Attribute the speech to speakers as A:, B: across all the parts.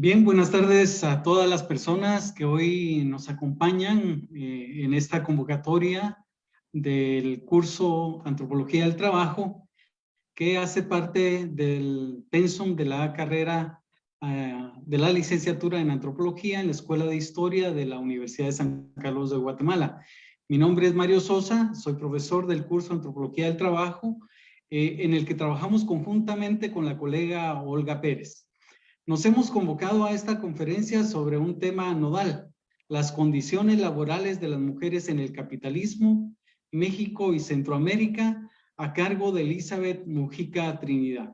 A: Bien, buenas tardes a todas las personas que hoy nos acompañan eh, en esta convocatoria del curso Antropología del Trabajo, que hace parte del pensum de la carrera eh, de la licenciatura en Antropología en la Escuela de Historia de la Universidad de San Carlos de Guatemala. Mi nombre es Mario Sosa, soy profesor del curso Antropología del Trabajo, eh, en el que trabajamos conjuntamente con la colega Olga Pérez. Nos hemos convocado a esta conferencia sobre un tema nodal, las condiciones laborales de las mujeres en el capitalismo, México y Centroamérica, a cargo de Elizabeth Mujica Trinidad.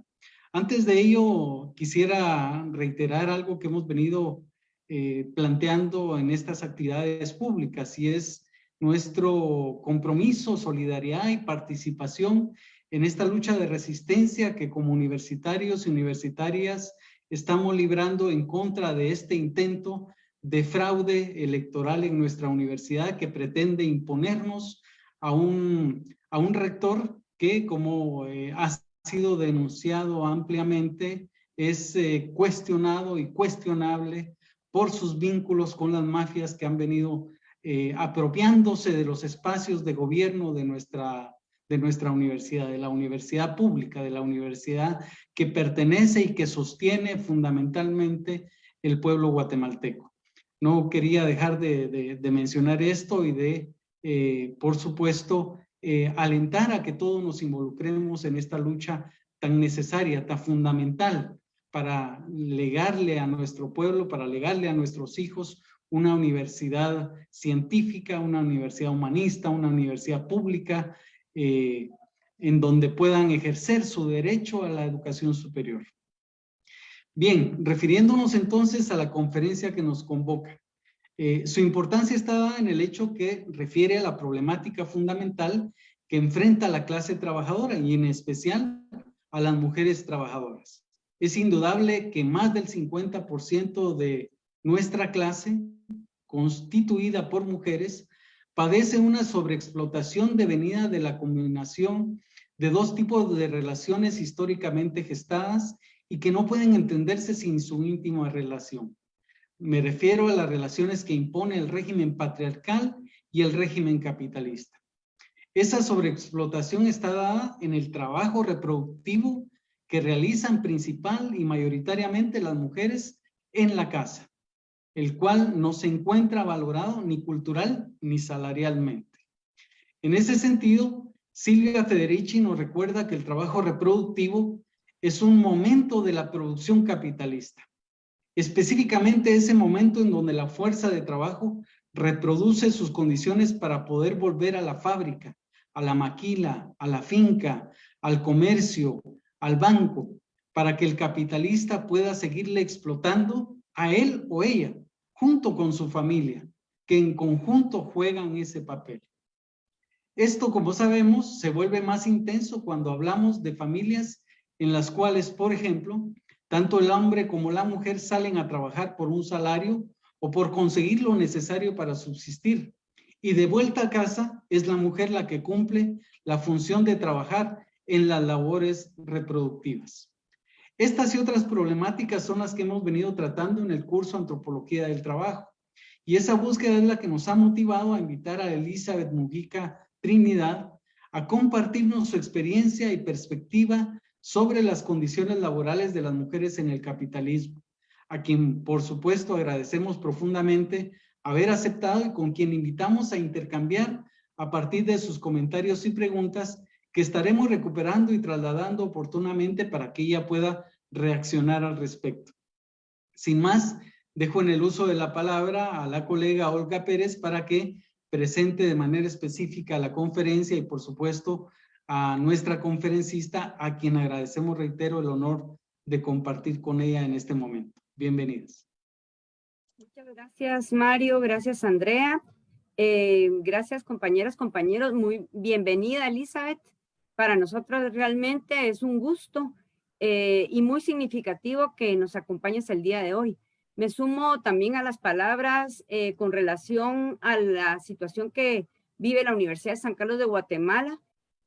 A: Antes de ello, quisiera reiterar algo que hemos venido eh, planteando en estas actividades públicas y es nuestro compromiso, solidaridad y participación en esta lucha de resistencia que como universitarios y universitarias estamos librando en contra de este intento de fraude electoral en nuestra universidad que pretende imponernos a un, a un rector que, como eh, ha sido denunciado ampliamente, es eh, cuestionado y cuestionable por sus vínculos con las mafias que han venido eh, apropiándose de los espacios de gobierno de nuestra de nuestra universidad, de la universidad pública, de la universidad que pertenece y que sostiene fundamentalmente el pueblo guatemalteco. No quería dejar de, mencionar esto y de, eh, por supuesto, eh, alentar a que todos nos involucremos en esta lucha tan necesaria, tan fundamental para legarle a nuestro pueblo, para legarle a nuestros hijos una universidad científica, una universidad humanista, una universidad pública eh, en donde puedan ejercer su derecho a la educación superior. Bien, refiriéndonos entonces a la conferencia que nos convoca. Eh, su importancia está en el hecho que refiere a la problemática fundamental que enfrenta la clase trabajadora y en especial a las mujeres trabajadoras. Es indudable que más del 50% de nuestra clase, constituida por mujeres, padece una sobreexplotación devenida de la combinación de dos tipos de relaciones históricamente gestadas y que no pueden entenderse sin su íntima relación. Me refiero a las relaciones que impone el régimen patriarcal y el régimen capitalista. Esa sobreexplotación está dada en el trabajo reproductivo que realizan principal y mayoritariamente las mujeres en la casa el cual no se encuentra valorado ni cultural ni salarialmente. En ese sentido, Silvia Federici nos recuerda que el trabajo reproductivo es un momento de la producción capitalista. Específicamente ese momento en donde la fuerza de trabajo reproduce sus condiciones para poder volver a la fábrica, a la maquila, a la finca, al comercio, al banco, para que el capitalista pueda seguirle explotando a él o ella junto con su familia, que en conjunto juegan ese papel. Esto, como sabemos, se vuelve más intenso cuando hablamos de familias en las cuales, por ejemplo, tanto el hombre como la mujer salen a trabajar por un salario o por conseguir lo necesario para subsistir. Y de vuelta a casa es la mujer la que cumple la función de trabajar en las labores reproductivas. Estas y otras problemáticas son las que hemos venido tratando en el curso Antropología del Trabajo. Y esa búsqueda es la que nos ha motivado a invitar a Elizabeth Mujica Trinidad a compartirnos su experiencia y perspectiva sobre las condiciones laborales de las mujeres en el capitalismo, a quien por supuesto agradecemos profundamente haber aceptado y con quien invitamos a intercambiar a partir de sus comentarios y preguntas que estaremos recuperando y trasladando oportunamente para que ella pueda reaccionar al respecto. Sin más, dejo en el uso de la palabra a la colega Olga Pérez para que presente de manera específica la conferencia y por supuesto a nuestra conferencista, a quien agradecemos, reitero, el honor de compartir con ella en este momento. Bienvenidos.
B: Muchas gracias, Mario. Gracias, Andrea. Eh, gracias, compañeras, compañeros. Muy bienvenida, Elizabeth. Para nosotros realmente es un gusto eh, y muy significativo que nos acompañes el día de hoy. Me sumo también a las palabras eh, con relación a la situación que vive la Universidad de San Carlos de Guatemala,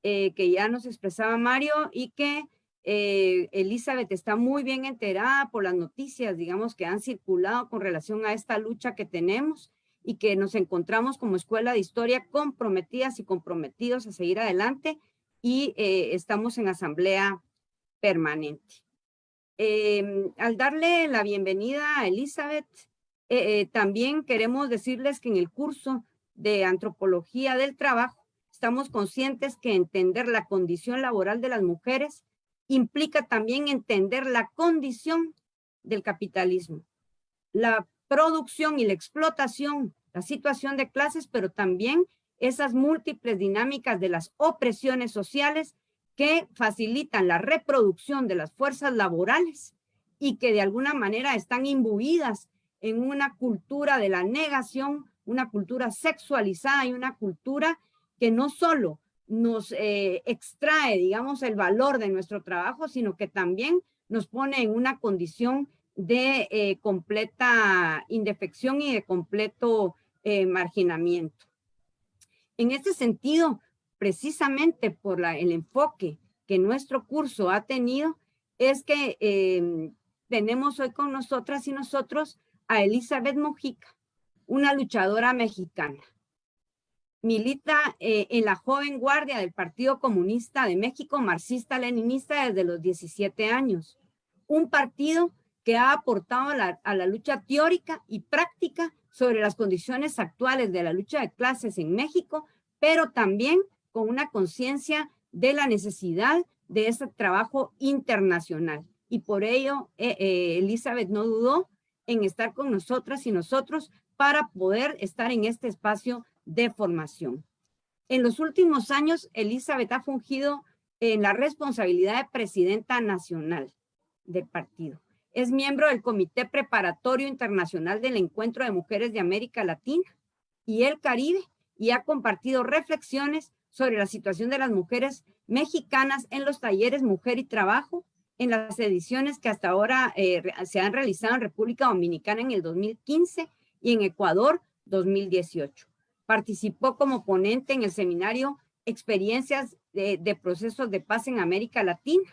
B: eh, que ya nos expresaba Mario, y que eh, Elizabeth está muy bien enterada por las noticias, digamos, que han circulado con relación a esta lucha que tenemos y que nos encontramos como Escuela de Historia comprometidas y comprometidos a seguir adelante y eh, estamos en asamblea permanente. Em, al darle la bienvenida a Elizabeth, eh, también queremos decirles que en el curso de Antropología del Trabajo estamos conscientes que entender la condición laboral de las mujeres implica también entender la condición del capitalismo, la producción y la explotación, la situación de clases, pero también esas múltiples dinámicas de las opresiones sociales que facilitan la reproducción de las fuerzas laborales y que de alguna manera están imbuidas en una cultura de la negación, una cultura sexualizada y una cultura que no solo nos eh, extrae, digamos, el valor de nuestro trabajo, sino que también nos pone en una condición de eh, completa indefección y de completo eh, marginamiento. En este sentido, precisamente por el enfoque que nuestro curso ha tenido, es que em, tenemos hoy con nosotras y nosotros a Elizabeth Mojica, una luchadora mexicana milita eh, en la joven guardia del Partido Comunista de México, marxista-leninista desde los 17 años. Un partido que ha aportado a la, lucha teórica y práctica sobre las condiciones actuales de la lucha de clases en México, pero también con una conciencia de la necesidad de ese trabajo internacional. Y por ello, eh, eh, Elizabeth no dudó en estar con nosotras y nosotros para poder estar en este espacio de formación. En los últimos años, Elizabeth ha fungido en la responsabilidad de presidenta nacional del partido. Es miembro del Comité Preparatorio Internacional del Encuentro de Mujeres de América Latina y el Caribe y ha compartido reflexiones sobre la situación de las mujeres mexicanas en los talleres Mujer y Trabajo, en las ediciones que hasta ahora eh, se han realizado en República Dominicana en el 2015 y en Ecuador 2018. Participó como ponente en el seminario Experiencias de, Procesos de Paz en América Latina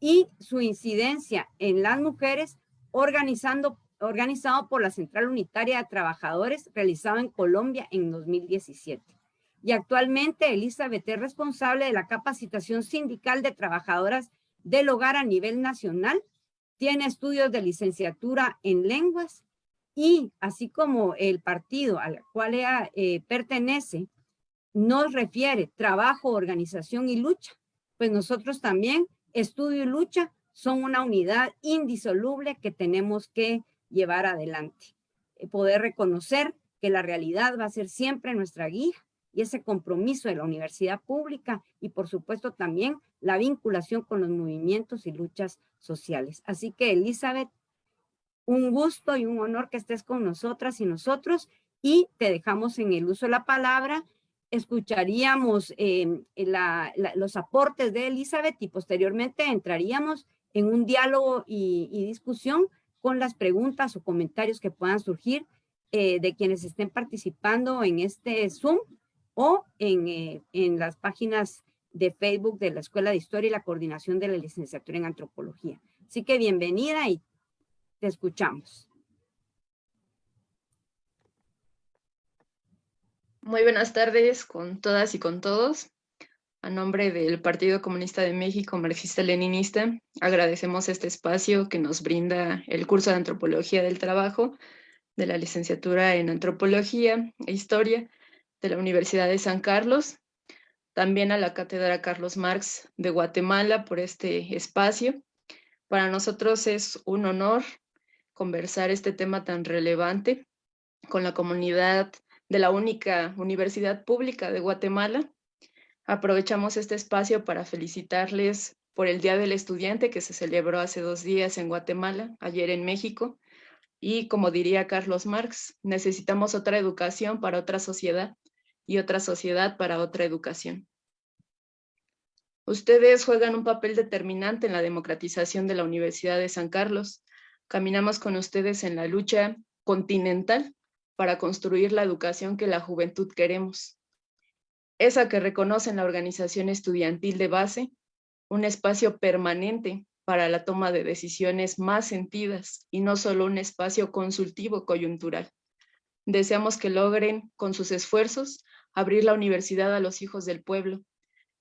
B: y su incidencia en las mujeres organizando, organizado por la Central Unitaria de Trabajadores realizado en Colombia en 2017. Y actualmente Elizabeth es responsable de la capacitación sindical de trabajadoras del hogar a nivel nacional. Tiene estudios de licenciatura en lenguas y así como el partido al cual ella eh, pertenece nos refiere trabajo, organización y lucha, pues nosotros también, estudio y lucha, son una unidad indisoluble que tenemos que llevar adelante. Eh, poder reconocer que la realidad va a ser siempre nuestra guía y ese compromiso de la universidad pública y por supuesto también la vinculación con los movimientos y luchas sociales. Así que Elizabeth, un gusto y un honor que estés con nosotras y nosotros y te dejamos en el uso de la palabra. Escucharíamos em, los aportes de Elizabeth y posteriormente entraríamos en un diálogo y, discusión con las preguntas o comentarios que puedan surgir eh, de quienes estén participando en este Zoom o en, eh, en las páginas de Facebook de la Escuela de Historia y la Coordinación de la Licenciatura en Antropología. Así que bienvenida y te escuchamos.
C: Muy buenas tardes con todas y con todos. A nombre del Partido Comunista de México, marxista-leninista, agradecemos este espacio que nos brinda el curso de Antropología del Trabajo de la licenciatura en Antropología e Historia de la Universidad de San Carlos, también a la Cátedra Carlos Marx de Guatemala por este espacio. Para nosotros es un honor conversar este tema tan relevante con la comunidad de la única universidad pública de Guatemala. Aprovechamos este espacio para felicitarles por el Día del Estudiante que se celebró hace dos días en Guatemala, ayer en México. Y como diría Carlos Marx, necesitamos otra educación para otra sociedad y otra sociedad para otra educación. Ustedes juegan un papel determinante en la democratización de la Universidad de San Carlos, Caminamos con ustedes en la lucha continental para construir la educación que la juventud queremos. Esa que reconoce en la organización estudiantil de base, un espacio permanente para la toma de decisiones más sentidas y no solo un espacio consultivo coyuntural. Deseamos que logren, con sus esfuerzos, abrir la universidad a los hijos del pueblo,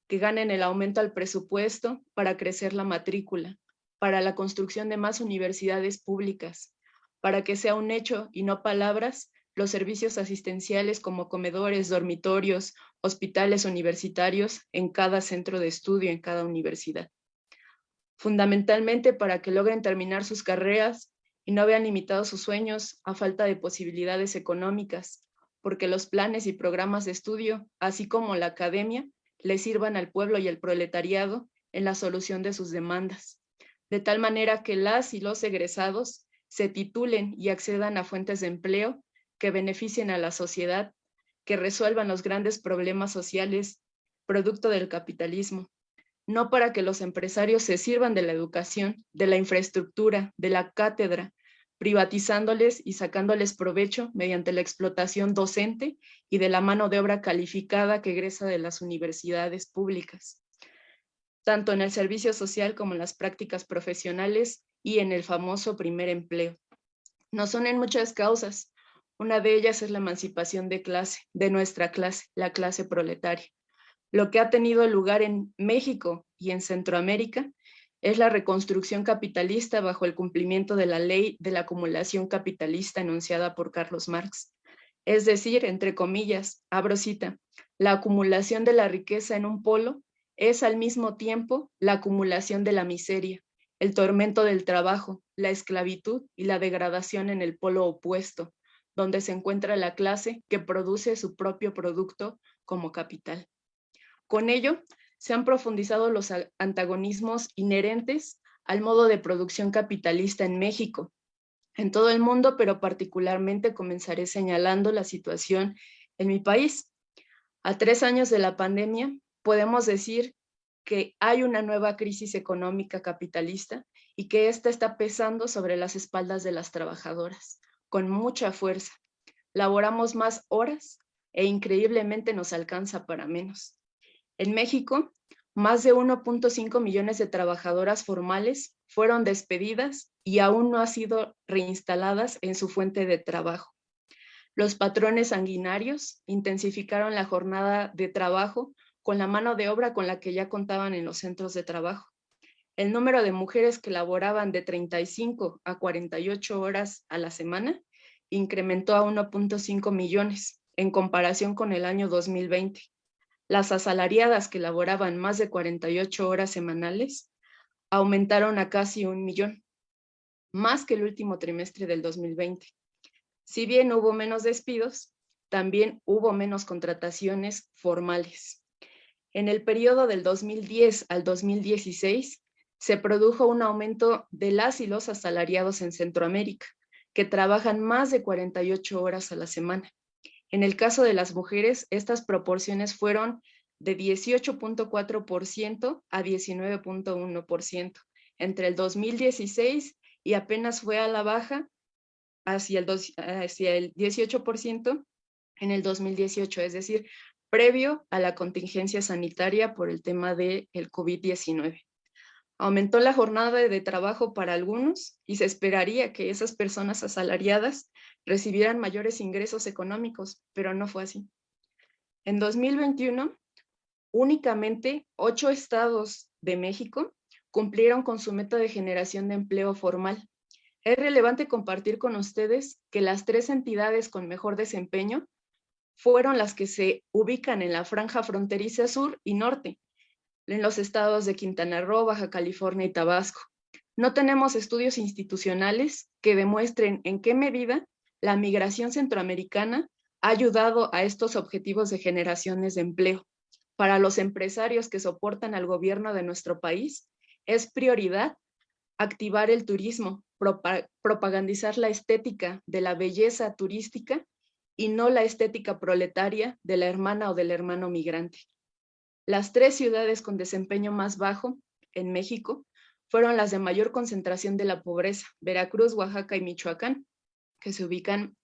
C: que ganen el aumento al presupuesto para crecer la matrícula, para la construcción de más universidades públicas, para que sea un hecho y no palabras los servicios asistenciales como comedores, dormitorios, hospitales universitarios en cada centro de estudio, en cada universidad. Fundamentalmente para que logren terminar sus carreras y no vean limitados sus sueños a falta de posibilidades económicas, porque los planes y programas de estudio, así como la academia, le sirvan al pueblo y al proletariado en la solución de sus demandas, de tal manera que las y los egresados se titulen y accedan a fuentes de empleo que beneficien a la sociedad, que resuelvan los grandes problemas sociales producto del capitalismo, no para que los empresarios se sirvan de la educación, de la infraestructura, de la cátedra, privatizándoles y sacándoles provecho mediante la explotación docente y de la mano de obra calificada que egresa de las universidades públicas, tanto en el servicio social como en las prácticas profesionales y en el famoso primer empleo. No son en muchas causas. Una de ellas es la emancipación de clase, de nuestra clase, la clase proletaria. Lo que ha tenido lugar en México y en Centroamérica es la reconstrucción capitalista bajo el cumplimiento de la ley de la acumulación capitalista enunciada por Carlos Marx. Es decir, entre comillas, abro cita, la acumulación de la riqueza en un polo es al mismo tiempo la acumulación de la miseria, el tormento del trabajo, la esclavitud y la degradación en el polo opuesto, donde se encuentra la clase que produce su propio producto como capital. Con ello, se han profundizado los antagonismos inherentes al modo de producción capitalista en México, en todo el mundo, pero particularmente comenzaré señalando la situación en mi país. A tres años de la pandemia, podemos decir que hay una nueva crisis económica capitalista y que esta está pesando sobre las espaldas de las trabajadoras, con mucha fuerza. Laboramos más horas e increíblemente nos alcanza para menos. En México, más de 1.5 millones de trabajadoras formales fueron despedidas y aún no han sido reinstaladas en su fuente de trabajo. Los patrones sanguinarios intensificaron la jornada de trabajo con la mano de obra con la que ya contaban en los centros de trabajo. El número de mujeres que laboraban de 35 a 48 horas a la semana incrementó a 1.5 millones en comparación con el año 2020 las asalariadas que laboraban más de 48 horas semanales aumentaron a casi un millón, más que el último trimestre del 2020. Si bien hubo menos despidos, también hubo menos contrataciones formales. En el periodo del 2010 al 2016, se produjo un aumento de las y los asalariados en Centroamérica, que trabajan más de 48 horas a la semana. En el caso de las mujeres, estas proporciones fueron de 18.4% a 19.1% entre el 2016 y apenas fue a la baja hacia el, hacia el 18% en el 2018, es decir, previo a la contingencia sanitaria por el tema del el COVID-19. Aumentó la jornada de trabajo para algunos y se esperaría que esas personas asalariadas recibieran mayores ingresos económicos, pero no fue así. En 2021, únicamente ocho estados de México cumplieron con su meta de generación de empleo formal. Es relevante compartir con ustedes que las tres entidades con mejor desempeño fueron las que se ubican en la franja fronteriza sur y norte, en los estados de Quintana Roo, Baja California y Tabasco. No tenemos estudios institucionales que demuestren en qué medida la migración centroamericana ha ayudado a estos objetivos de generaciones de empleo. Para los empresarios que soportan al gobierno de nuestro país, es prioridad activar el turismo, propagandizar la estética de la belleza turística y no la estética proletaria de la hermana o del hermano migrante. Las tres ciudades con desempeño más bajo en México fueron las de mayor concentración de la pobreza, Veracruz, Oaxaca y Michoacán, que se ubican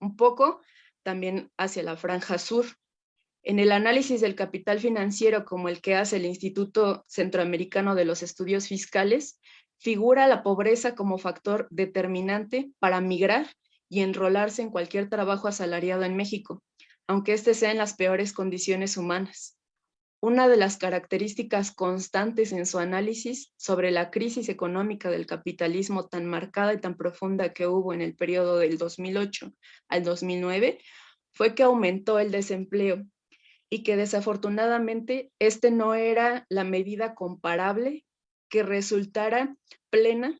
C: un poco también hacia la franja sur. En el análisis del capital financiero como el que hace el Instituto Centroamericano de los Estudios Fiscales, figura la pobreza como factor determinante para migrar y enrolarse en cualquier trabajo asalariado en México, aunque este sea en las peores condiciones humanas. Una de las características constantes en su análisis sobre la crisis económica del capitalismo tan marcada y tan profunda que hubo en el periodo del 2008 al 2009 fue que aumentó el desempleo y que desafortunadamente este no era la medida comparable que resultara plena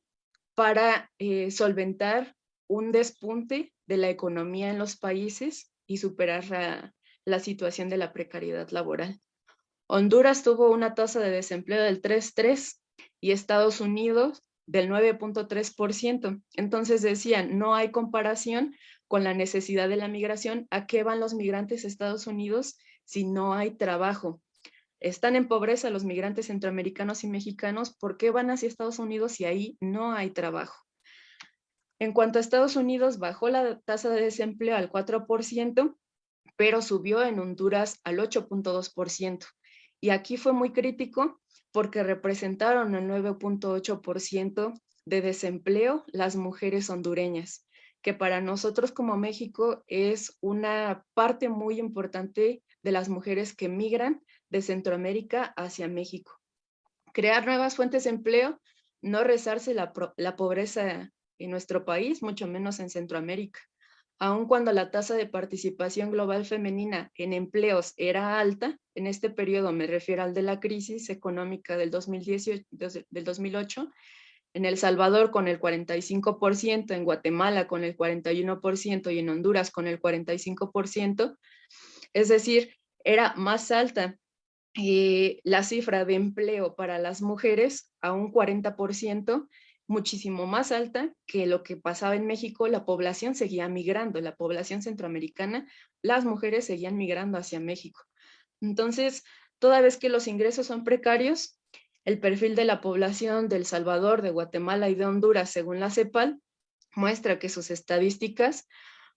C: para eh, solventar un despunte de la economía en los países y superar la situación de la precariedad laboral. Honduras tuvo una tasa de desempleo del 3.3 y Estados Unidos del 9.3%. Entonces decían, no hay comparación con la necesidad de la migración. ¿A qué van los migrantes a Estados Unidos si no hay trabajo? Están en pobreza los migrantes centroamericanos y mexicanos. ¿Por qué van hacia Estados Unidos si ahí no hay trabajo? En cuanto a Estados Unidos, bajó la tasa de desempleo al 4%, pero subió en Honduras al 8.2%. Y aquí fue muy crítico porque representaron el 9.8% de desempleo las mujeres hondureñas, que para nosotros como México es una parte muy importante de las mujeres que migran de Centroamérica hacia México. Crear nuevas fuentes de empleo, no rezarse la, la pobreza en nuestro país, mucho menos en Centroamérica aun cuando la tasa de participación global femenina en empleos era alta, en este periodo me refiero al de la crisis económica del, 2018, del 2008, en El Salvador con el 45%, en Guatemala con el 41% y en Honduras con el 45%, es decir, era más alta eh, la cifra de empleo para las mujeres a un 40% muchísimo más alta que lo que pasaba en México, la población seguía migrando, la población centroamericana, las mujeres seguían migrando hacia México. Entonces, toda vez que los ingresos son precarios, el perfil de la población de El Salvador, de Guatemala y de Honduras, según la CEPAL, muestra que sus estadísticas,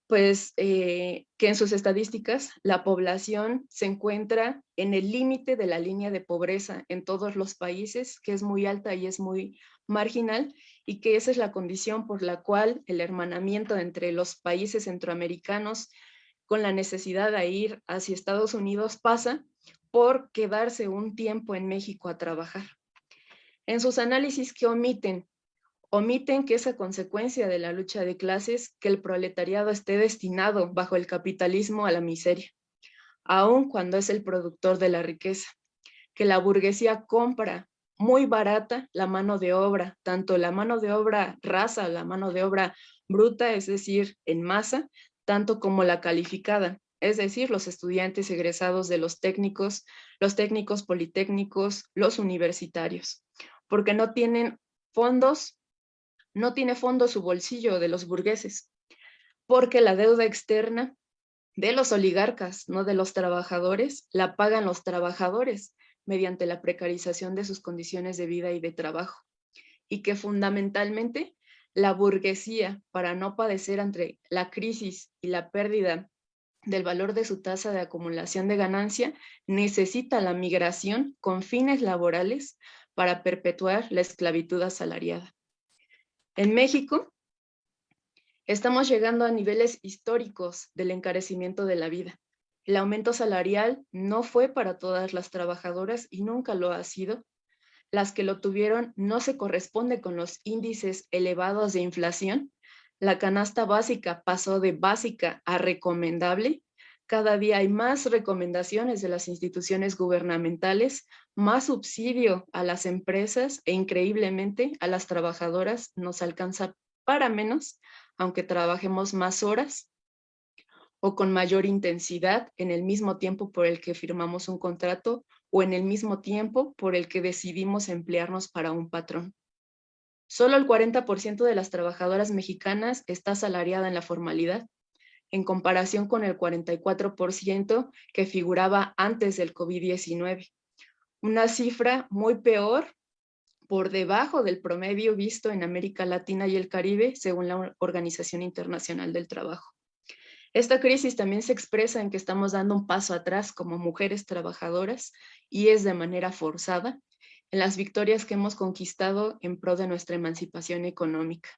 C: pues eh, que en sus estadísticas la población se encuentra en el límite de la línea de pobreza en todos los países, que es muy alta y es muy marginal y que esa es la condición por la cual el hermanamiento entre los países centroamericanos con la necesidad de ir hacia Estados Unidos pasa por quedarse un tiempo en México a trabajar. En sus análisis que omiten, omiten que esa consecuencia de la lucha de clases, que el proletariado esté destinado bajo el capitalismo a la miseria, aun cuando es el productor de la riqueza, que la burguesía compra muy barata la mano de obra, tanto la mano de obra rasa, la mano de obra bruta, es decir, en masa, tanto como la calificada, es decir, los estudiantes egresados de los técnicos, los técnicos politécnicos, los universitarios, porque no tienen fondos, no tiene fondo su bolsillo de los burgueses, porque la deuda externa de los oligarcas, no de los trabajadores, la pagan los trabajadores, mediante la precarización de sus condiciones de vida y de trabajo, y que fundamentalmente la burguesía, para no padecer entre la crisis y la pérdida del valor de su tasa de acumulación de ganancia, necesita la migración con fines laborales para perpetuar la esclavitud asalariada. En México, estamos llegando a niveles históricos del encarecimiento de la vida. El aumento salarial no fue para todas las trabajadoras y nunca lo ha sido. Las que lo tuvieron no se corresponde con los índices elevados de inflación. La canasta básica pasó de básica a recomendable. Cada día hay más recomendaciones de las instituciones gubernamentales, más subsidio a las empresas e increíblemente a las trabajadoras nos alcanza para menos, aunque trabajemos más horas o con mayor intensidad en el mismo tiempo por el que firmamos un contrato o en el mismo tiempo por el que decidimos emplearnos para un patrón. Solo el 40% de las trabajadoras mexicanas está asalariada en la formalidad, en comparación con el 44% que figuraba antes del COVID-19. Una cifra muy peor, por debajo del promedio visto en América Latina y el Caribe, según la Organización Internacional del Trabajo. Esta crisis también se expresa en que estamos dando un paso atrás como mujeres trabajadoras y es de manera forzada en las victorias que hemos conquistado en pro de nuestra emancipación económica.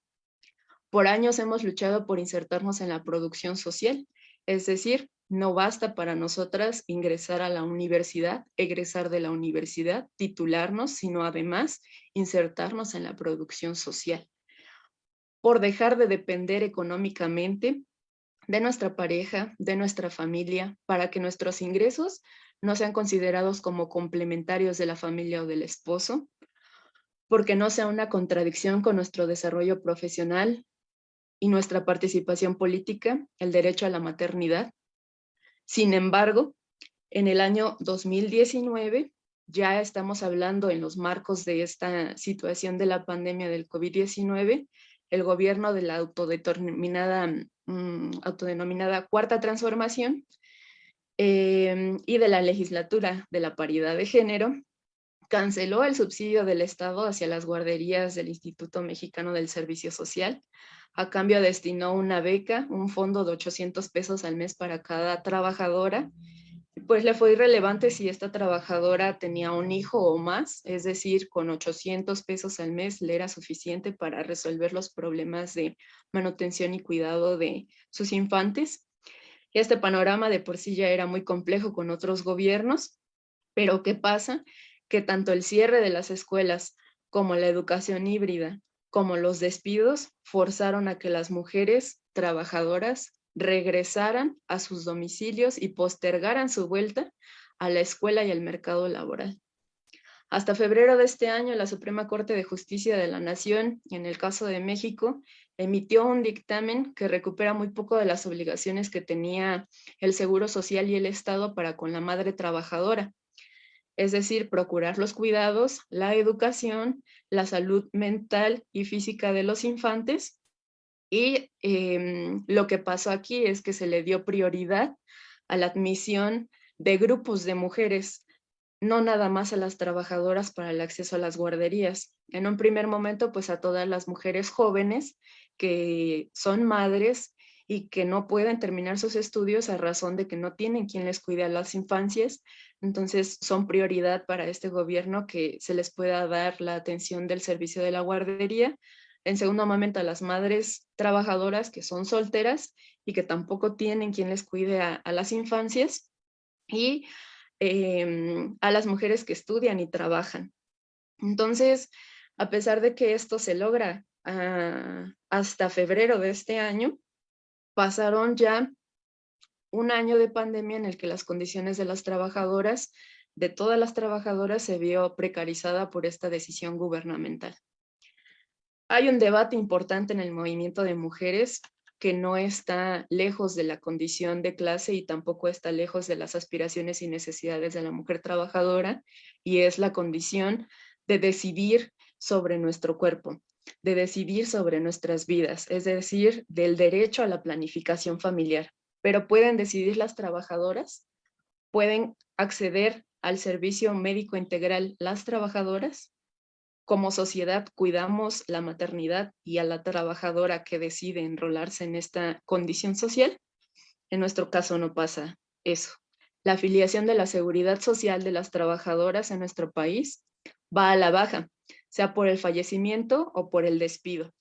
C: Por años hemos luchado por insertarnos en la producción social, es decir, no basta para nosotras ingresar a la universidad, egresar de la universidad, titularnos, sino además insertarnos en la producción social. Por dejar de depender económicamente de nuestra pareja, de nuestra familia, para que nuestros ingresos no sean considerados como complementarios de la familia o del esposo, porque no sea una contradicción con nuestro desarrollo profesional y nuestra participación política, el derecho a la maternidad, sin embargo, en el año 2019 ya estamos hablando en los marcos de esta situación de la pandemia del COVID-19, el gobierno de la autodeterminada, mm, autodenominada Cuarta Transformación em, y de la legislatura de la paridad de género, canceló el subsidio del Estado hacia las guarderías del Instituto Mexicano del Servicio Social, a cambio destinó una beca, un fondo de 800 pesos al mes para cada trabajadora. Pues le fue irrelevante si esta trabajadora tenía un hijo o más, es decir, con 800 pesos al mes le era suficiente para resolver los problemas de manutención y cuidado de sus infantes. Este panorama de por sí ya era muy complejo con otros gobiernos, pero ¿qué pasa? Que tanto el cierre de las escuelas como la educación híbrida como los despidos forzaron a que las mujeres trabajadoras regresaran a sus domicilios y postergaran su vuelta a la escuela y al mercado laboral. Hasta febrero de este año, la Suprema Corte de Justicia de la Nación, en el caso de México, emitió un dictamen que recupera muy poco de las obligaciones que tenía el Seguro Social y el Estado para con la madre trabajadora, es decir, procurar los cuidados, la educación, la salud mental y física de los infantes. Y em, lo que pasó aquí es que se le dio prioridad a la admisión de grupos de mujeres, no nada más a las trabajadoras para el acceso a las guarderías. En un primer momento, pues a todas las mujeres jóvenes que son madres y que no pueden terminar sus estudios a razón de que no tienen quien les cuide a las infancias. Entonces son prioridad para este gobierno que se les pueda dar la atención del servicio de la guardería. En segundo momento a las madres trabajadoras que son solteras y que tampoco tienen quien les cuide a, las infancias. Y em, a las mujeres que estudian y trabajan. Entonces, a pesar de que esto se logra ah, hasta febrero de este año, pasaron ya un año de pandemia en el que las condiciones de las trabajadoras, de todas las trabajadoras, se vio precarizada por esta decisión gubernamental. Hay un debate importante en el movimiento de mujeres que no está lejos de la condición de clase y tampoco está lejos de las aspiraciones y necesidades de la mujer trabajadora, y es la condición de decidir sobre nuestro cuerpo, de decidir sobre nuestras vidas, es decir, del derecho a la planificación familiar. Pero pueden decidir las trabajadoras, pueden acceder al servicio médico integral las trabajadoras. Como sociedad cuidamos la maternidad y a la trabajadora que decide enrolarse en esta condición social. En nuestro caso no pasa eso. La afiliación de la seguridad social de las trabajadoras en nuestro país va a la baja sea por el fallecimiento o por el despido.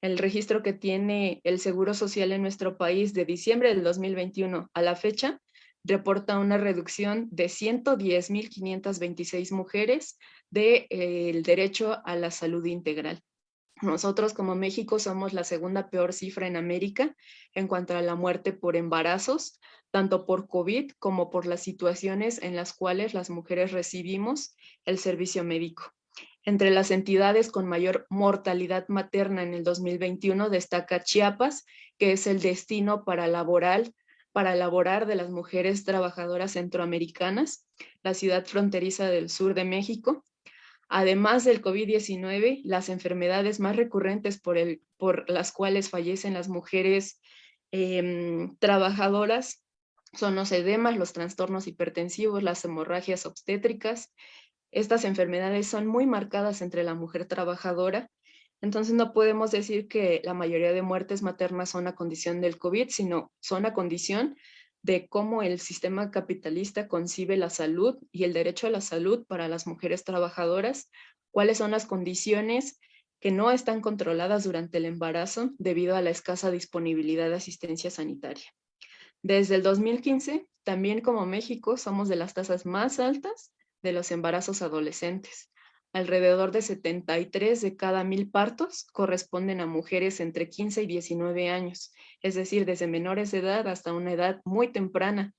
C: El registro que tiene el Seguro Social en nuestro país de diciembre del 2021 a la fecha reporta una reducción de 110.526 mujeres del de, eh, derecho a la salud integral. Nosotros como México somos la segunda peor cifra en América en cuanto a la muerte por embarazos, tanto por COVID como por las situaciones en las cuales las mujeres recibimos el servicio médico. Entre las entidades con mayor mortalidad materna en el 2021 destaca Chiapas, que es el destino para laboral para laborar de las mujeres trabajadoras centroamericanas, la ciudad fronteriza del sur de México. Además del COVID-19, las enfermedades más recurrentes por las cuales fallecen las mujeres em, trabajadoras son los edemas, los trastornos hipertensivos, las hemorragias obstétricas, estas enfermedades son muy marcadas entre la mujer trabajadora Entonces no podemos decir que la mayoría de muertes maternas son a condición del COVID, sino son a condición de cómo el sistema capitalista concibe la salud y el derecho a la salud para las mujeres trabajadoras, cuáles son las condiciones que no están controladas durante el embarazo debido a la escasa disponibilidad de asistencia sanitaria. Desde el 2015, también como México, somos de las tasas más altas de los embarazos adolescentes. Alrededor de 73 de cada mil partos corresponden a mujeres entre 15 y 19 años, es decir, desde menores de edad hasta una edad muy temprana.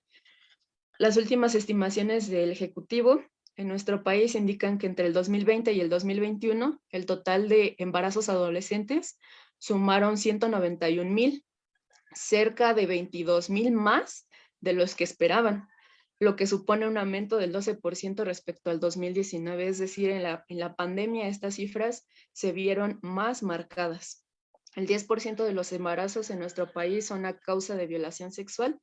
C: Las últimas estimaciones del Ejecutivo en nuestro país indican que entre el 2020 y el 2021 el total de embarazos adolescentes sumaron 191 mil, cerca de 22 mil más de los que esperaban lo que supone un aumento del 12% respecto al 2019, es decir, en la, en la pandemia estas cifras se vieron más marcadas. El 10% de los embarazos en nuestro país son a causa de violación sexual.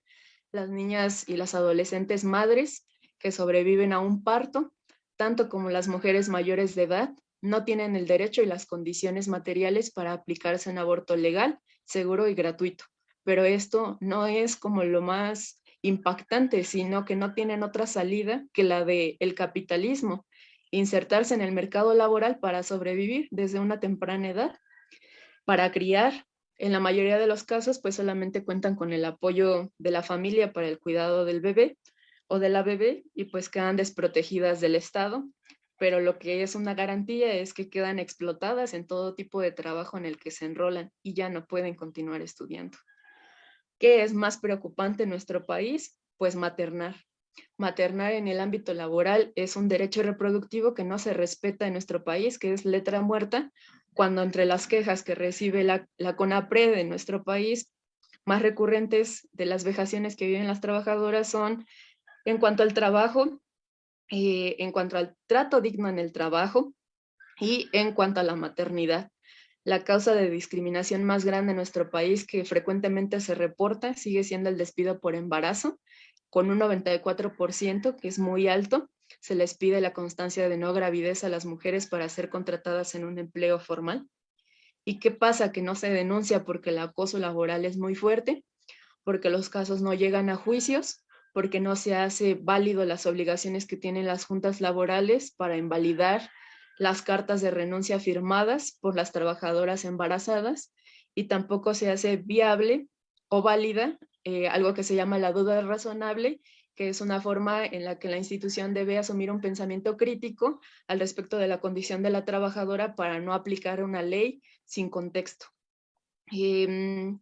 C: Las niñas y las adolescentes madres que sobreviven a un parto, tanto como las mujeres mayores de edad, no tienen el derecho y las condiciones materiales para aplicarse un aborto legal, seguro y gratuito. Pero esto no es como lo más impactante, sino que no tienen otra salida que la del el capitalismo, insertarse en el mercado laboral para sobrevivir desde una temprana edad, para criar. En la mayoría de los casos, pues solamente cuentan con el apoyo de la familia para el cuidado del bebé o de la bebé y pues quedan desprotegidas del Estado, pero lo que es una garantía es que quedan explotadas en todo tipo de trabajo en el que se enrolan y ya no pueden continuar estudiando. ¿Qué es más preocupante en nuestro país? Pues maternar. Maternar en el ámbito laboral es un derecho reproductivo que no se respeta en nuestro país, que es letra muerta, cuando entre las quejas que recibe la, la CONAPRED en nuestro país, más recurrentes de las vejaciones que viven las trabajadoras son en cuanto al trabajo, eh, en cuanto al trato digno en el trabajo y en cuanto a la maternidad la causa de discriminación más grande en nuestro país que frecuentemente se reporta sigue siendo el despido por embarazo, con un 94%, que es muy alto. Se les pide la constancia de no gravidez a las mujeres para ser contratadas en un empleo formal. ¿Y qué pasa? Que no se denuncia porque el acoso laboral es muy fuerte, porque los casos no llegan a juicios, porque no se hace válido las obligaciones que tienen las juntas laborales para invalidar las cartas de renuncia firmadas por las trabajadoras embarazadas y tampoco se hace viable o válida eh, algo que se llama la duda razonable, que es una forma en la que la institución debe asumir un pensamiento crítico al respecto de la condición de la trabajadora para no aplicar una ley sin contexto. Em,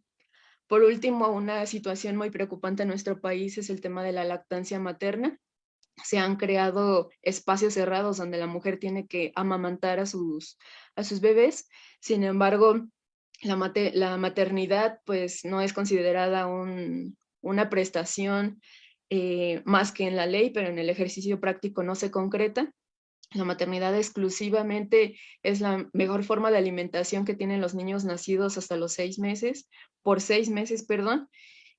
C: por último, una situación muy preocupante en nuestro país es el tema de la lactancia materna se han creado espacios cerrados donde la mujer tiene que amamantar a sus, a sus bebés. Sin embargo, la, la maternidad pues no es considerada una prestación eh, más que en la ley, pero en el ejercicio práctico no se concreta. La maternidad exclusivamente es la mejor forma de alimentación que tienen los niños nacidos hasta los seis meses, por seis meses, perdón,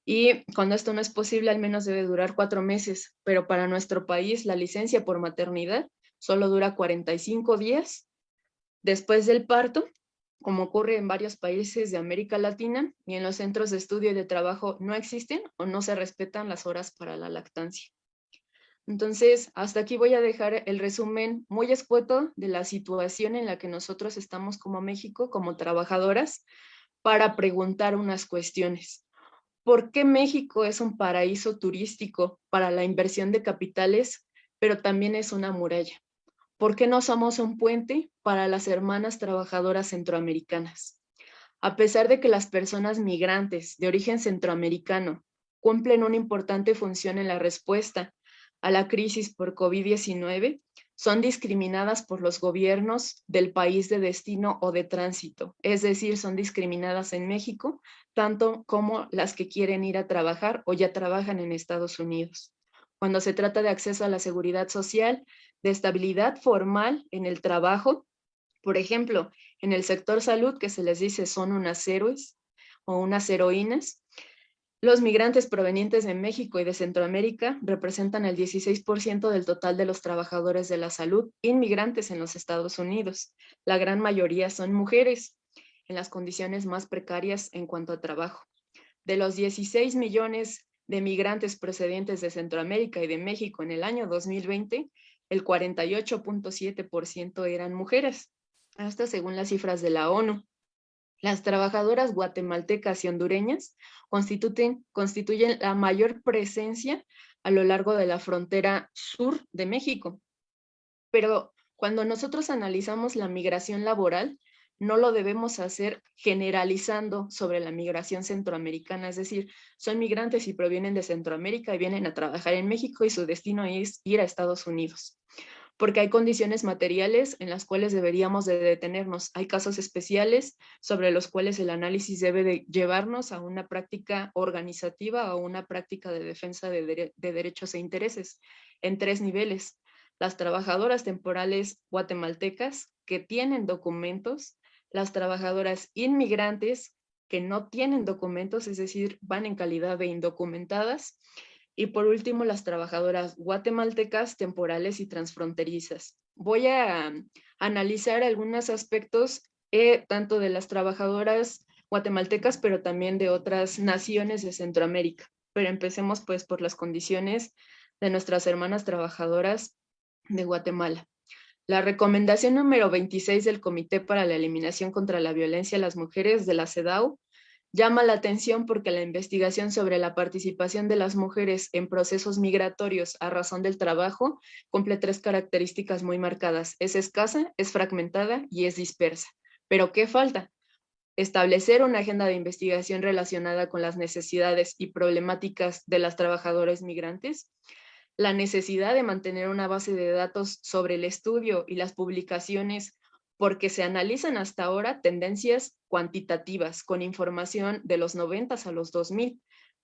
C: y cuando esto no es posible, al menos debe durar cuatro meses, pero para nuestro país la licencia por maternidad solo dura 45 días después del parto, como ocurre en varios países de América Latina, y en los centros de estudio y de trabajo no existen o no se respetan las horas para la lactancia. Entonces, hasta aquí voy a dejar el resumen muy escueto de la situación en la que nosotros estamos como México, como trabajadoras, para preguntar unas cuestiones. ¿Por qué México es un paraíso turístico para la inversión de capitales, pero también es una muralla? ¿Por qué no somos un puente para las hermanas trabajadoras centroamericanas? A pesar de que las personas migrantes de origen centroamericano cumplen una importante función en la respuesta a la crisis por COVID-19, son discriminadas por los gobiernos del país de destino o de tránsito, es decir, son discriminadas en México, tanto como las que quieren ir a trabajar o ya trabajan en Estados Unidos. Cuando se trata de acceso a la seguridad social, de estabilidad formal en el trabajo, por ejemplo, en el sector salud, que se les dice son unas héroes o unas heroínas, Los migrantes provenientes de México y de Centroamérica representan el 16% del total de los trabajadores de la salud inmigrantes en los Estados Unidos. La gran mayoría son mujeres en las condiciones más precarias en cuanto a trabajo. De los 16 millones de migrantes procedentes de Centroamérica y de México en el año 2020, el 48.7% eran mujeres, hasta según las cifras de la ONU. Las trabajadoras guatemaltecas y hondureñas constituyen, constituyen la mayor presencia a lo largo de la frontera sur de México. Pero cuando nosotros analizamos la migración laboral, no lo debemos hacer generalizando sobre la migración centroamericana, es decir, son migrantes y provienen de Centroamérica y vienen a trabajar en México y su destino es ir a Estados Unidos porque hay condiciones materiales en las cuales deberíamos de detenernos. Hay casos especiales sobre los cuales el análisis debe de llevarnos a una práctica organizativa o una práctica de defensa de, de derechos e intereses en tres niveles. Las trabajadoras temporales guatemaltecas que tienen documentos, las trabajadoras inmigrantes que no tienen documentos, es decir, van en calidad de indocumentadas, y por último, las trabajadoras guatemaltecas, temporales y transfronterizas. Voy a analizar algunos aspectos eh, tanto de las trabajadoras guatemaltecas, pero también de otras naciones de Centroamérica. Pero empecemos pues por las condiciones de nuestras hermanas trabajadoras de Guatemala. La recomendación número 26 del Comité para la Eliminación contra la Violencia a las Mujeres de la CEDAW Llama la atención porque la investigación sobre la participación de las mujeres en procesos migratorios a razón del trabajo cumple tres características muy marcadas. Es escasa, es fragmentada y es dispersa. ¿Pero qué falta? Establecer una agenda de investigación relacionada con las necesidades y problemáticas de las trabajadoras migrantes, la necesidad de mantener una base de datos sobre el estudio y las publicaciones porque se analizan hasta ahora tendencias cuantitativas con información de los 90 a los 2000.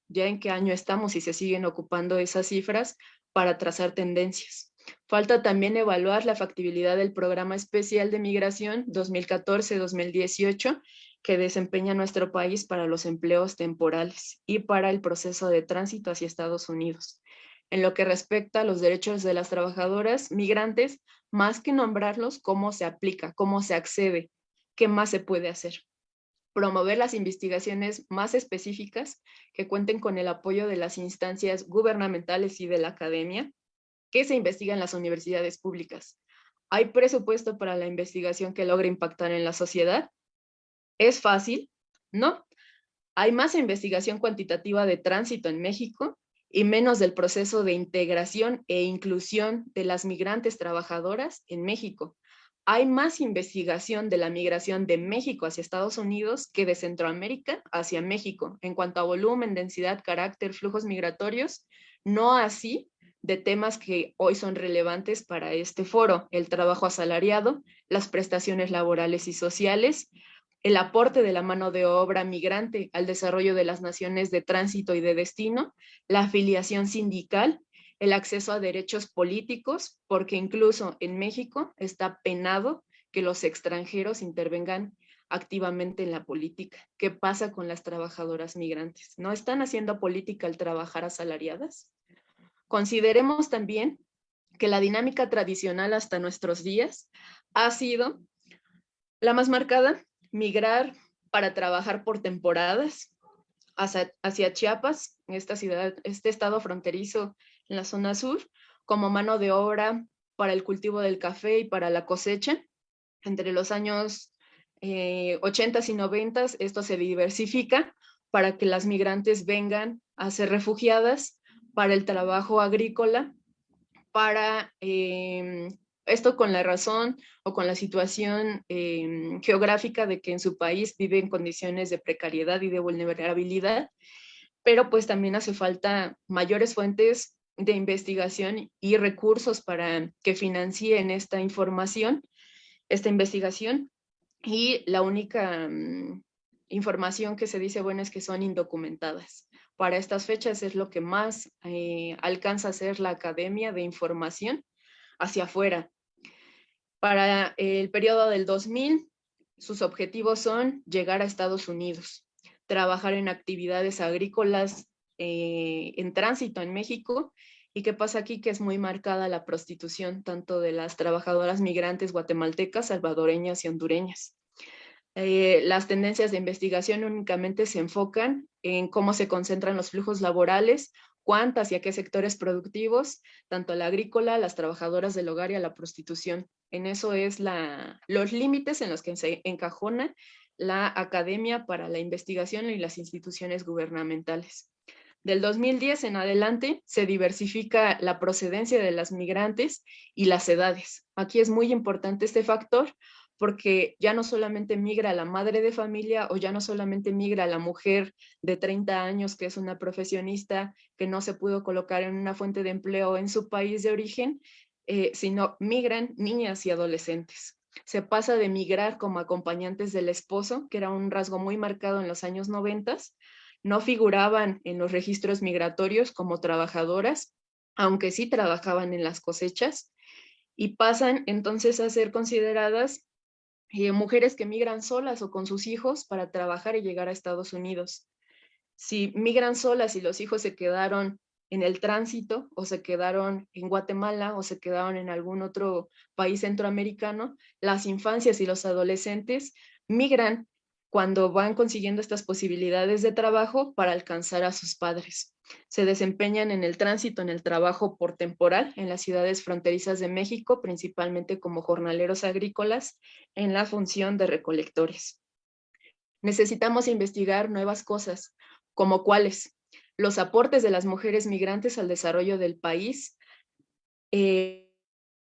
C: Ya en qué año estamos y se siguen ocupando esas cifras para trazar tendencias. Falta también evaluar la factibilidad del Programa Especial de Migración 2014-2018 que desempeña nuestro país para los empleos temporales y para el proceso de tránsito hacia Estados Unidos. En lo que respecta a los derechos de las trabajadoras migrantes, más que nombrarlos, cómo se aplica, cómo se accede, qué más se puede hacer. Promover las investigaciones más específicas que cuenten con el apoyo de las instancias gubernamentales y de la academia que se investiga en las universidades públicas. ¿Hay presupuesto para la investigación que logre impactar en la sociedad? ¿Es fácil? No. ¿Hay más investigación cuantitativa de tránsito en México? Y menos del proceso de integración e inclusión de las migrantes trabajadoras en México. Hay más investigación de la migración de México hacia Estados Unidos que de Centroamérica hacia México en cuanto a volumen, densidad, carácter, flujos migratorios, no así de temas que hoy son relevantes para este foro, el trabajo asalariado, las prestaciones laborales y sociales, el aporte de la mano de obra migrante al desarrollo de las naciones de tránsito y de destino, la afiliación sindical, el acceso a derechos políticos, porque incluso en México está penado que los extranjeros intervengan activamente en la política. ¿Qué pasa con las trabajadoras migrantes? ¿No están haciendo política al trabajar asalariadas? Consideremos también que la dinámica tradicional hasta nuestros días ha sido la más marcada migrar para trabajar por temporadas hacia, Chiapas, en esta ciudad, este estado fronterizo en la zona sur, como mano de obra para el cultivo del café y para la cosecha. Entre los años 80 eh, y 90 esto se diversifica para que las migrantes vengan a ser refugiadas para el trabajo agrícola, para em, esto con la razón o con la situación em, geográfica de que en su país vive en condiciones de precariedad y de vulnerabilidad, pero pues también hace falta mayores fuentes de investigación y recursos para que financien esta información, esta investigación. Y la única mm, información que se dice, bueno, es que son indocumentadas. Para estas fechas es lo que más eh, alcanza a ser la Academia de Información hacia afuera. Para el periodo del 2000, sus objetivos son llegar a Estados Unidos, trabajar en actividades agrícolas eh, en tránsito en México. ¿Y qué pasa aquí? Que es muy marcada la prostitución, tanto de las trabajadoras migrantes guatemaltecas, salvadoreñas y hondureñas. Eh, las tendencias de investigación únicamente se enfocan en cómo se concentran los flujos laborales, cuántas y a qué sectores productivos, tanto la agrícola, las trabajadoras del hogar y a la prostitución. En eso es los límites en los que se encajona la academia para la investigación y las instituciones gubernamentales. Del 2010 en adelante se diversifica la procedencia de las migrantes y las edades. Aquí es muy importante este factor porque ya no solamente migra la madre de familia o ya no solamente migra la mujer de 30 años que es una profesionista que no se pudo colocar en una fuente de empleo en su país de origen, eh, sino migran niñas y adolescentes. Se pasa de migrar como acompañantes del esposo, que era un rasgo muy marcado en los años 90, no figuraban en los registros migratorios como trabajadoras, aunque sí trabajaban en las cosechas, y pasan entonces a ser consideradas eh, mujeres que migran solas o con sus hijos para trabajar y llegar a Estados Unidos. Si migran solas y los hijos se quedaron en el tránsito o se quedaron en Guatemala o se quedaron en algún otro país centroamericano, las infancias y los adolescentes migran cuando van consiguiendo estas posibilidades de trabajo para alcanzar a sus padres. Se desempeñan en el tránsito, en el trabajo por temporal en las ciudades fronterizas de México, principalmente como jornaleros agrícolas, en la función de recolectores. Necesitamos investigar nuevas cosas, como cuáles, los aportes de las mujeres migrantes al desarrollo del país, eh,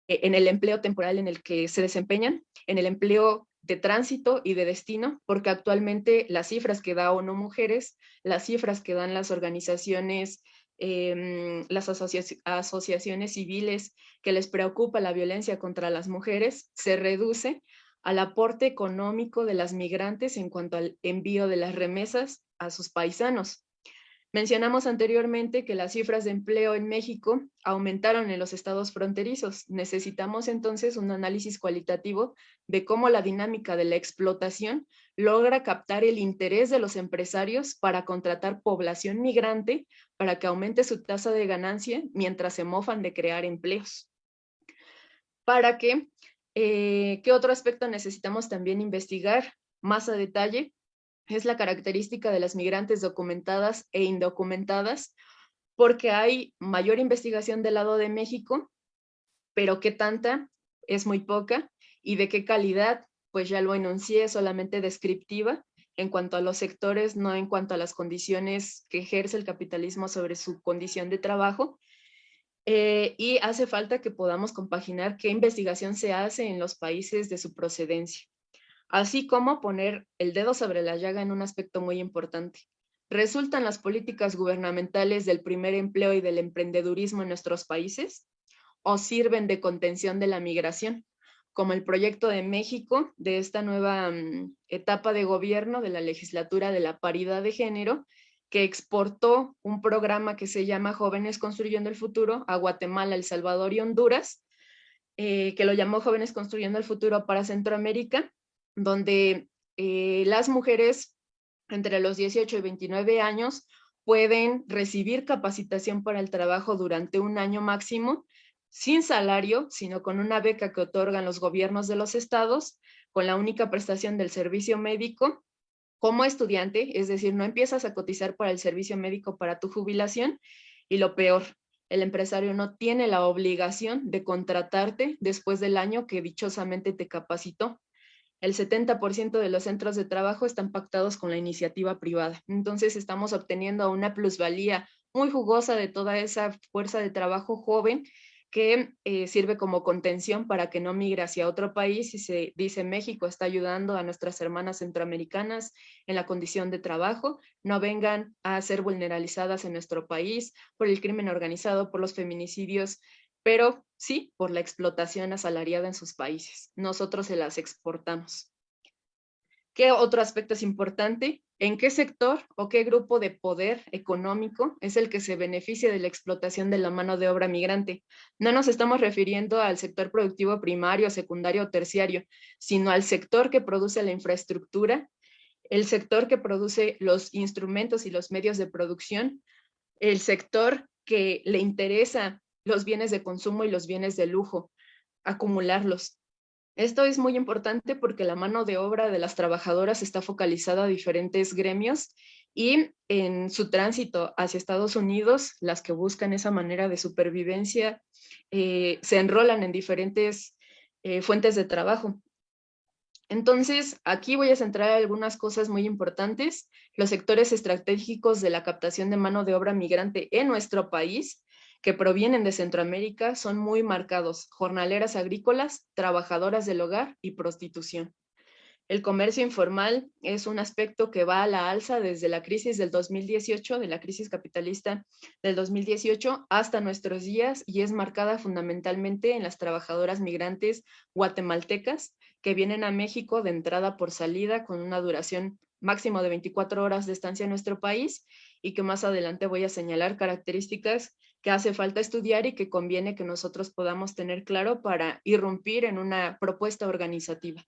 C: en el empleo temporal en el que se desempeñan, en el empleo de tránsito y de destino, porque actualmente las cifras que da ONU Mujeres, las cifras que dan las organizaciones, em, las asociaciones civiles que les preocupa la violencia contra las mujeres, se reduce al aporte económico de las migrantes en cuanto al envío de las remesas a sus paisanos. Mencionamos anteriormente que las cifras de empleo en México aumentaron en los estados fronterizos. Necesitamos entonces un análisis cualitativo de cómo la dinámica de la explotación logra captar el interés de los empresarios para contratar población migrante para que aumente su tasa de ganancia mientras se mofan de crear empleos. Para que, eh, ¿qué otro aspecto necesitamos también investigar más a detalle? Es la característica de las migrantes documentadas e indocumentadas, porque hay mayor investigación del lado de México, pero qué tanta es muy poca y de qué calidad, pues ya lo enuncié, solamente descriptiva en cuanto a los sectores, no en cuanto a las condiciones que ejerce el capitalismo sobre su condición de trabajo. Eh, y hace falta que podamos compaginar qué investigación se hace en los países de su procedencia así como poner el dedo sobre la llaga en un aspecto muy importante. ¿Resultan las políticas gubernamentales del primer empleo y del emprendedurismo en nuestros países? ¿O sirven de contención de la migración? Como el proyecto de México de esta nueva mm, etapa de gobierno de la legislatura de la paridad de género, que exportó un programa que se llama Jóvenes Construyendo el Futuro a Guatemala, El Salvador y Honduras, eh, que lo llamó Jóvenes Construyendo el Futuro para Centroamérica, donde eh, las mujeres entre los 18 y 29 años pueden recibir capacitación para el trabajo durante un año máximo, sin salario, sino con una beca que otorgan los gobiernos de los estados, con la única prestación del servicio médico como estudiante, es decir, no empiezas a cotizar para el servicio médico para tu jubilación, y lo peor, el empresario no tiene la obligación de contratarte después del año que dichosamente te capacitó el 70% de los centros de trabajo están pactados con la iniciativa privada. Entonces estamos obteniendo una plusvalía muy jugosa de toda esa fuerza de trabajo joven que eh, sirve como contención para que no migre hacia otro país y se dice México está ayudando a nuestras hermanas centroamericanas en la condición de trabajo, no vengan a ser vulneralizadas en nuestro país por el crimen organizado, por los feminicidios pero sí por la explotación asalariada en sus países. Nosotros se las exportamos. ¿Qué otro aspecto es importante? ¿En qué sector o qué grupo de poder económico es el que se beneficia de la explotación de la mano de obra migrante? No nos estamos refiriendo al sector productivo primario, secundario o terciario, sino al sector que produce la infraestructura, el sector que produce los instrumentos y los medios de producción, el sector que le interesa los bienes de consumo y los bienes de lujo, acumularlos. Esto es muy importante porque la mano de obra de las trabajadoras está focalizada a diferentes gremios y en su tránsito hacia Estados Unidos, las que buscan esa manera de supervivencia eh, se enrolan en diferentes eh, fuentes de trabajo. Entonces, aquí voy a centrar algunas cosas muy importantes. Los sectores estratégicos de la captación de mano de obra migrante en nuestro país, que provienen de Centroamérica, son muy marcados. Jornaleras agrícolas, trabajadoras del hogar y prostitución. El comercio informal es un aspecto que va a la alza desde la crisis del 2018, de la crisis capitalista del 2018 hasta nuestros días y es marcada fundamentalmente en las trabajadoras migrantes guatemaltecas que vienen a México de entrada por salida con una duración máximo de 24 horas de estancia en nuestro país y que más adelante voy a señalar características que hace falta estudiar y que conviene que nosotros podamos tener claro para irrumpir en una propuesta organizativa.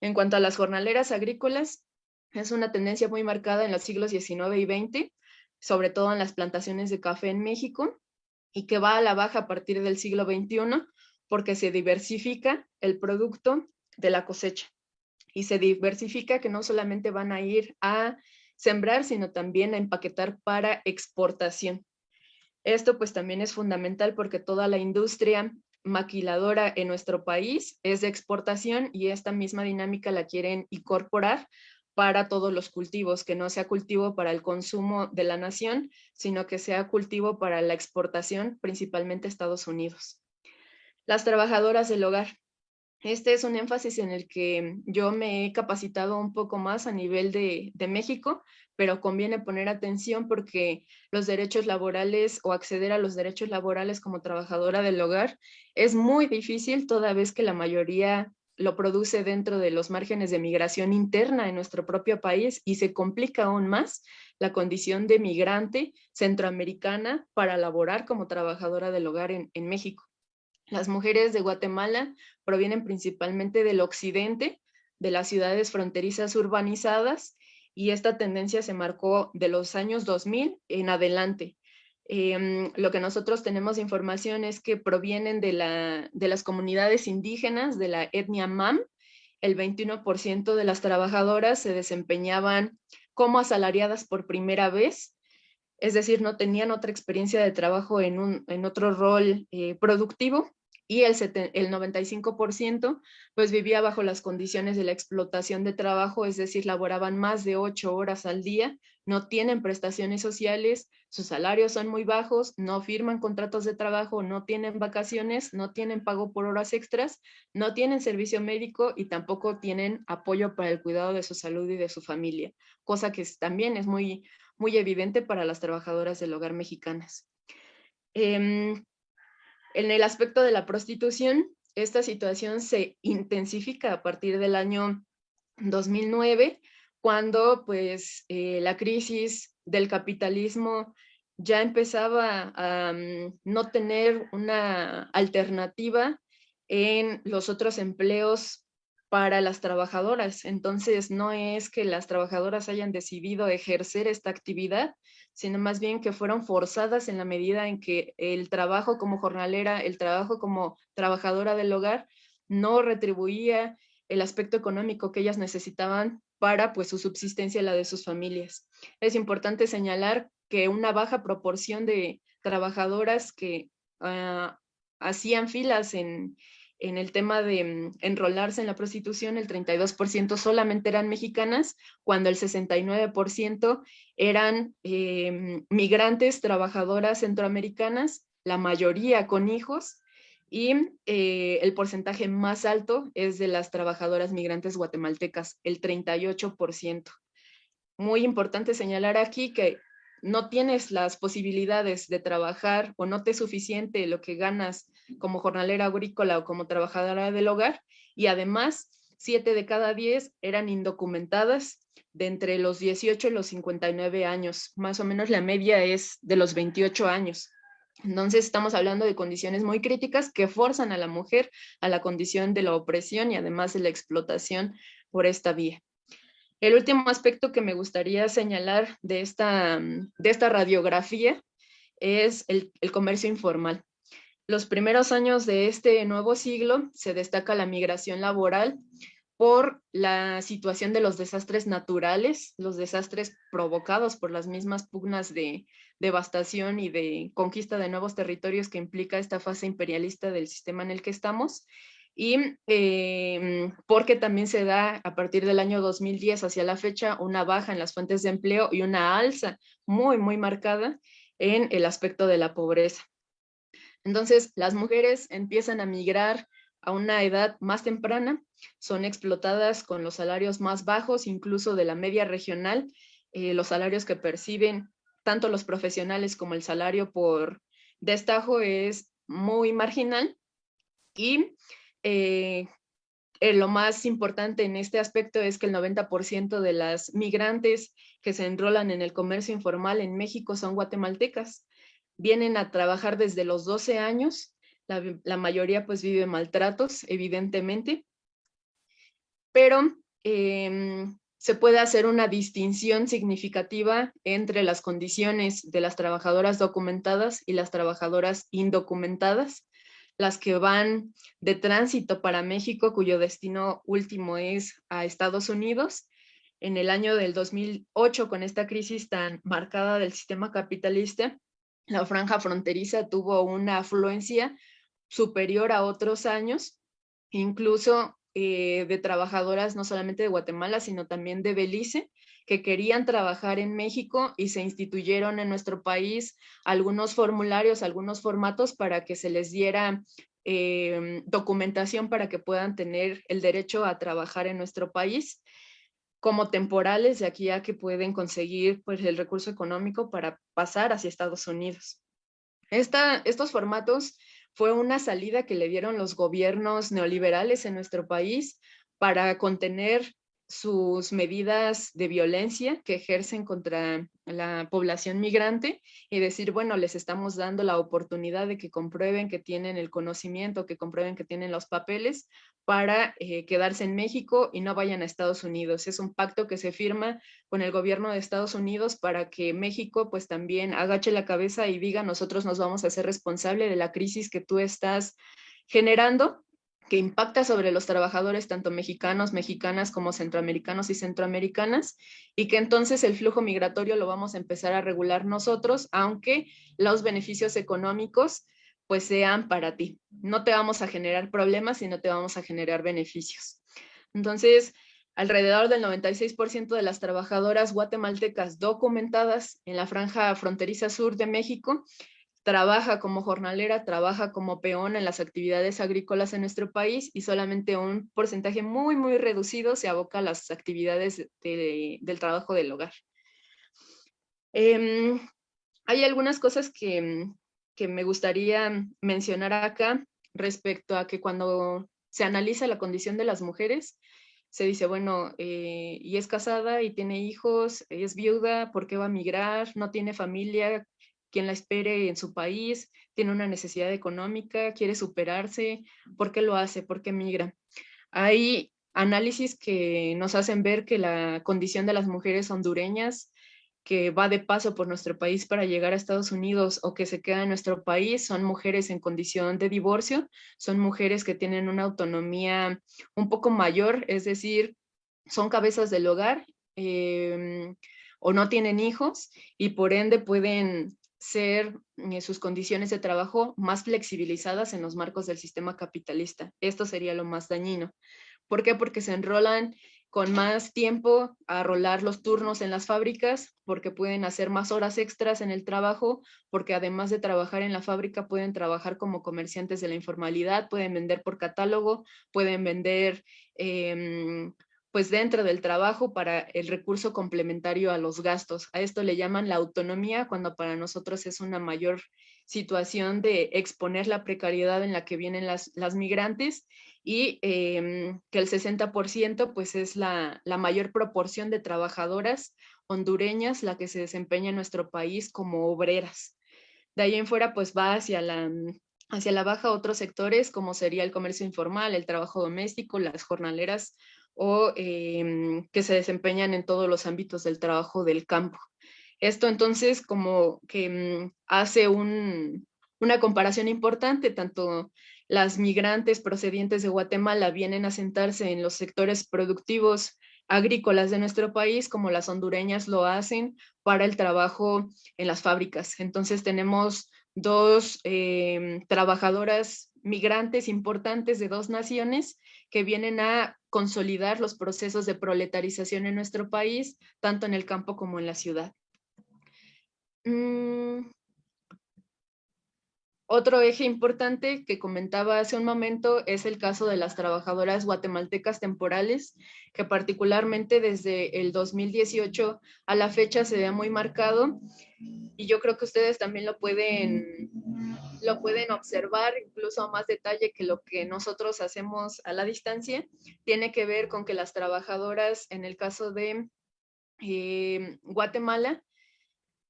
C: En cuanto a las jornaleras agrícolas, es una tendencia muy marcada en los siglos XIX y XX, sobre todo en las plantaciones de café en México, y que va a la baja a partir del siglo XXI porque se diversifica el producto de la cosecha. Y se diversifica que no solamente van a ir a sembrar, sino también a empaquetar para exportación. Esto pues también es fundamental porque toda la industria maquiladora en nuestro país es de exportación y esta misma dinámica la quieren incorporar para todos los cultivos, que no sea cultivo para el consumo de la nación, sino que sea cultivo para la exportación, principalmente Estados Unidos. Las trabajadoras del hogar. Este es un énfasis en el que yo me he capacitado un poco más a nivel de, México, pero conviene poner atención porque los derechos laborales o acceder a los derechos laborales como trabajadora del hogar es muy difícil toda vez que la mayoría lo produce dentro de los márgenes de migración interna en nuestro propio país y se complica aún más la condición de migrante centroamericana para laborar como trabajadora del hogar en México. Las mujeres de Guatemala provienen principalmente del occidente, de las ciudades fronterizas urbanizadas y esta tendencia se marcó de los años 2000 en adelante. Em, lo que nosotros tenemos información es que provienen de las comunidades indígenas, de la etnia MAM. El 21% de las trabajadoras se desempeñaban como asalariadas por primera vez, es decir, no tenían otra experiencia de trabajo en, un, en otro rol eh, productivo y el, el 95% pues vivía bajo las condiciones de la explotación de trabajo, es decir, laboraban más de ocho horas al día, no tienen prestaciones sociales, sus salarios son muy bajos, no firman contratos de trabajo, no tienen vacaciones, no tienen pago por horas extras, no tienen servicio médico y tampoco tienen apoyo para el cuidado de su salud y de su familia, cosa que también es muy, muy evidente para las trabajadoras del hogar mexicanas. Em, en el aspecto de la prostitución, esta situación se intensifica a partir del año 2009, cuando pues eh, la crisis del capitalismo ya empezaba a mm, no tener una alternativa en los otros empleos para las trabajadoras. Entonces, no es que las trabajadoras hayan decidido ejercer esta actividad, sino más bien que fueron forzadas en la medida en que el trabajo como jornalera, el trabajo como trabajadora del hogar, no retribuía el aspecto económico que ellas necesitaban para pues su subsistencia y la de sus familias. Es importante señalar que una baja proporción de trabajadoras que ah, hacían filas en, en el tema de mm, enrolarse en la prostitución, el 32% solamente eran mexicanas, cuando el 69% eran em, migrantes, trabajadoras centroamericanas, la mayoría con hijos, y eh, el porcentaje más alto es de las trabajadoras migrantes guatemaltecas, el 38%. Muy importante señalar aquí que no tienes las posibilidades de trabajar o no te es suficiente lo que ganas como jornalera agrícola o como trabajadora del hogar y además siete de cada diez eran indocumentadas de entre los 18 y los 59 años. Más o menos la media es de los 28 años. Entonces estamos hablando de condiciones muy críticas que forzan a la mujer a la condición de la opresión y además de la explotación por esta vía. El último aspecto que me gustaría señalar de esta, de esta radiografía es el, el comercio informal. Los primeros años de este nuevo siglo se destaca la migración laboral por la situación de los desastres naturales, los desastres provocados por las mismas pugnas de devastación y de conquista de nuevos territorios que implica esta fase imperialista del sistema en el que estamos, y em, porque también se da a partir del año 2010 hacia la fecha una baja en las fuentes de empleo y una alza muy, muy marcada en el aspecto de la pobreza. Entonces, las mujeres empiezan a migrar a una edad más temprana, son explotadas con los salarios más bajos, incluso de la media regional, eh, los salarios que perciben tanto los profesionales como el salario por destajo es muy marginal y eh, eh, lo más importante en este aspecto es que el 90% de las migrantes que se enrolan en el comercio informal en México son guatemaltecas. Vienen a trabajar desde los 12 años la, mayoría pues vive maltratos, evidentemente, pero em, se puede hacer una distinción significativa entre las condiciones de las trabajadoras documentadas y las trabajadoras indocumentadas, las que van de tránsito para México, cuyo destino último es a Estados Unidos. En el año del 2008, con esta crisis tan marcada del sistema capitalista, la franja fronteriza tuvo una afluencia superior a otros años, incluso eh, de trabajadoras no solamente de Guatemala, sino también de Belice, que querían trabajar en México y se instituyeron en nuestro país algunos formularios, algunos formatos para que se les diera em, documentación para que puedan tener el derecho a trabajar en nuestro país como temporales de aquí a que pueden conseguir pues, el recurso económico para pasar hacia Estados Unidos. Esta, estos formatos fue una salida que le dieron los gobiernos neoliberales en nuestro país para contener sus medidas de violencia que ejercen contra la población migrante y decir, bueno, les estamos dando la oportunidad de que comprueben que tienen el conocimiento, que comprueben que tienen los papeles para eh, quedarse en México y no vayan a Estados Unidos. Es un pacto que se firma con el gobierno de Estados Unidos para que México pues también agache la cabeza y diga, nosotros nos vamos a hacer responsable de la crisis que tú estás generando que impacta sobre los trabajadores tanto mexicanos, mexicanas como centroamericanos y centroamericanas y que entonces el flujo migratorio lo vamos a empezar a regular nosotros, aunque los beneficios económicos pues sean para ti. No te vamos a generar problemas, sino te vamos a generar beneficios. Entonces, alrededor del 96% de las trabajadoras guatemaltecas documentadas en la franja fronteriza sur de México trabaja como jornalera, trabaja como peón en las actividades agrícolas en nuestro país y solamente un porcentaje muy, muy reducido se aboca a las actividades del trabajo del hogar. Em, hay algunas cosas que, que me gustaría mencionar acá respecto a que cuando se analiza la condición de las mujeres, se dice, bueno, eh, y es casada y tiene hijos, es viuda, ¿por qué va a migrar? No tiene familia, quien la espere en su país, tiene una necesidad económica, quiere superarse, ¿por qué lo hace? ¿Por qué migra? Hay análisis que nos hacen ver que la condición de las mujeres hondureñas que va de paso por nuestro país para llegar a Estados Unidos o que se queda en nuestro país son mujeres en condición de divorcio, son mujeres que tienen una autonomía un poco mayor, es decir, son cabezas del hogar em, o no tienen hijos y por ende pueden ser eh, sus condiciones de trabajo más flexibilizadas en los marcos del sistema capitalista. Esto sería lo más dañino. ¿Por qué? Porque se enrolan con más tiempo a rolar los turnos en las fábricas, porque pueden hacer más horas extras en el trabajo, porque además de trabajar en la fábrica pueden trabajar como comerciantes de la informalidad, pueden vender por catálogo, pueden vender em, pues dentro del trabajo para el recurso complementario a los gastos. A esto le llaman la autonomía, cuando para nosotros es una mayor situación de exponer la precariedad en la que vienen las, las migrantes y em, que el 60% pues es la, la mayor proporción de trabajadoras hondureñas la que se desempeña en nuestro país como obreras. De ahí en fuera pues va hacia la, hacia la baja otros sectores como sería el comercio informal, el trabajo doméstico, las jornaleras o em, que se desempeñan en todos los ámbitos del trabajo del campo. Esto entonces como que mm, hace una comparación importante, tanto las migrantes procedientes de Guatemala vienen a sentarse en los sectores productivos agrícolas de nuestro país, como las hondureñas lo hacen para el trabajo en las fábricas. Entonces tenemos dos em, trabajadoras migrantes importantes de dos naciones que vienen a consolidar los procesos de proletarización en nuestro país, tanto en el campo como en la ciudad. Mm, otro eje importante que comentaba hace un momento es el caso de las trabajadoras guatemaltecas temporales, que particularmente desde el 2018 a la fecha se ve muy marcado y yo creo que ustedes también lo pueden, lo pueden observar incluso a más detalle que lo que nosotros hacemos a la distancia. Tiene que ver con que las trabajadoras en el caso de eh, Guatemala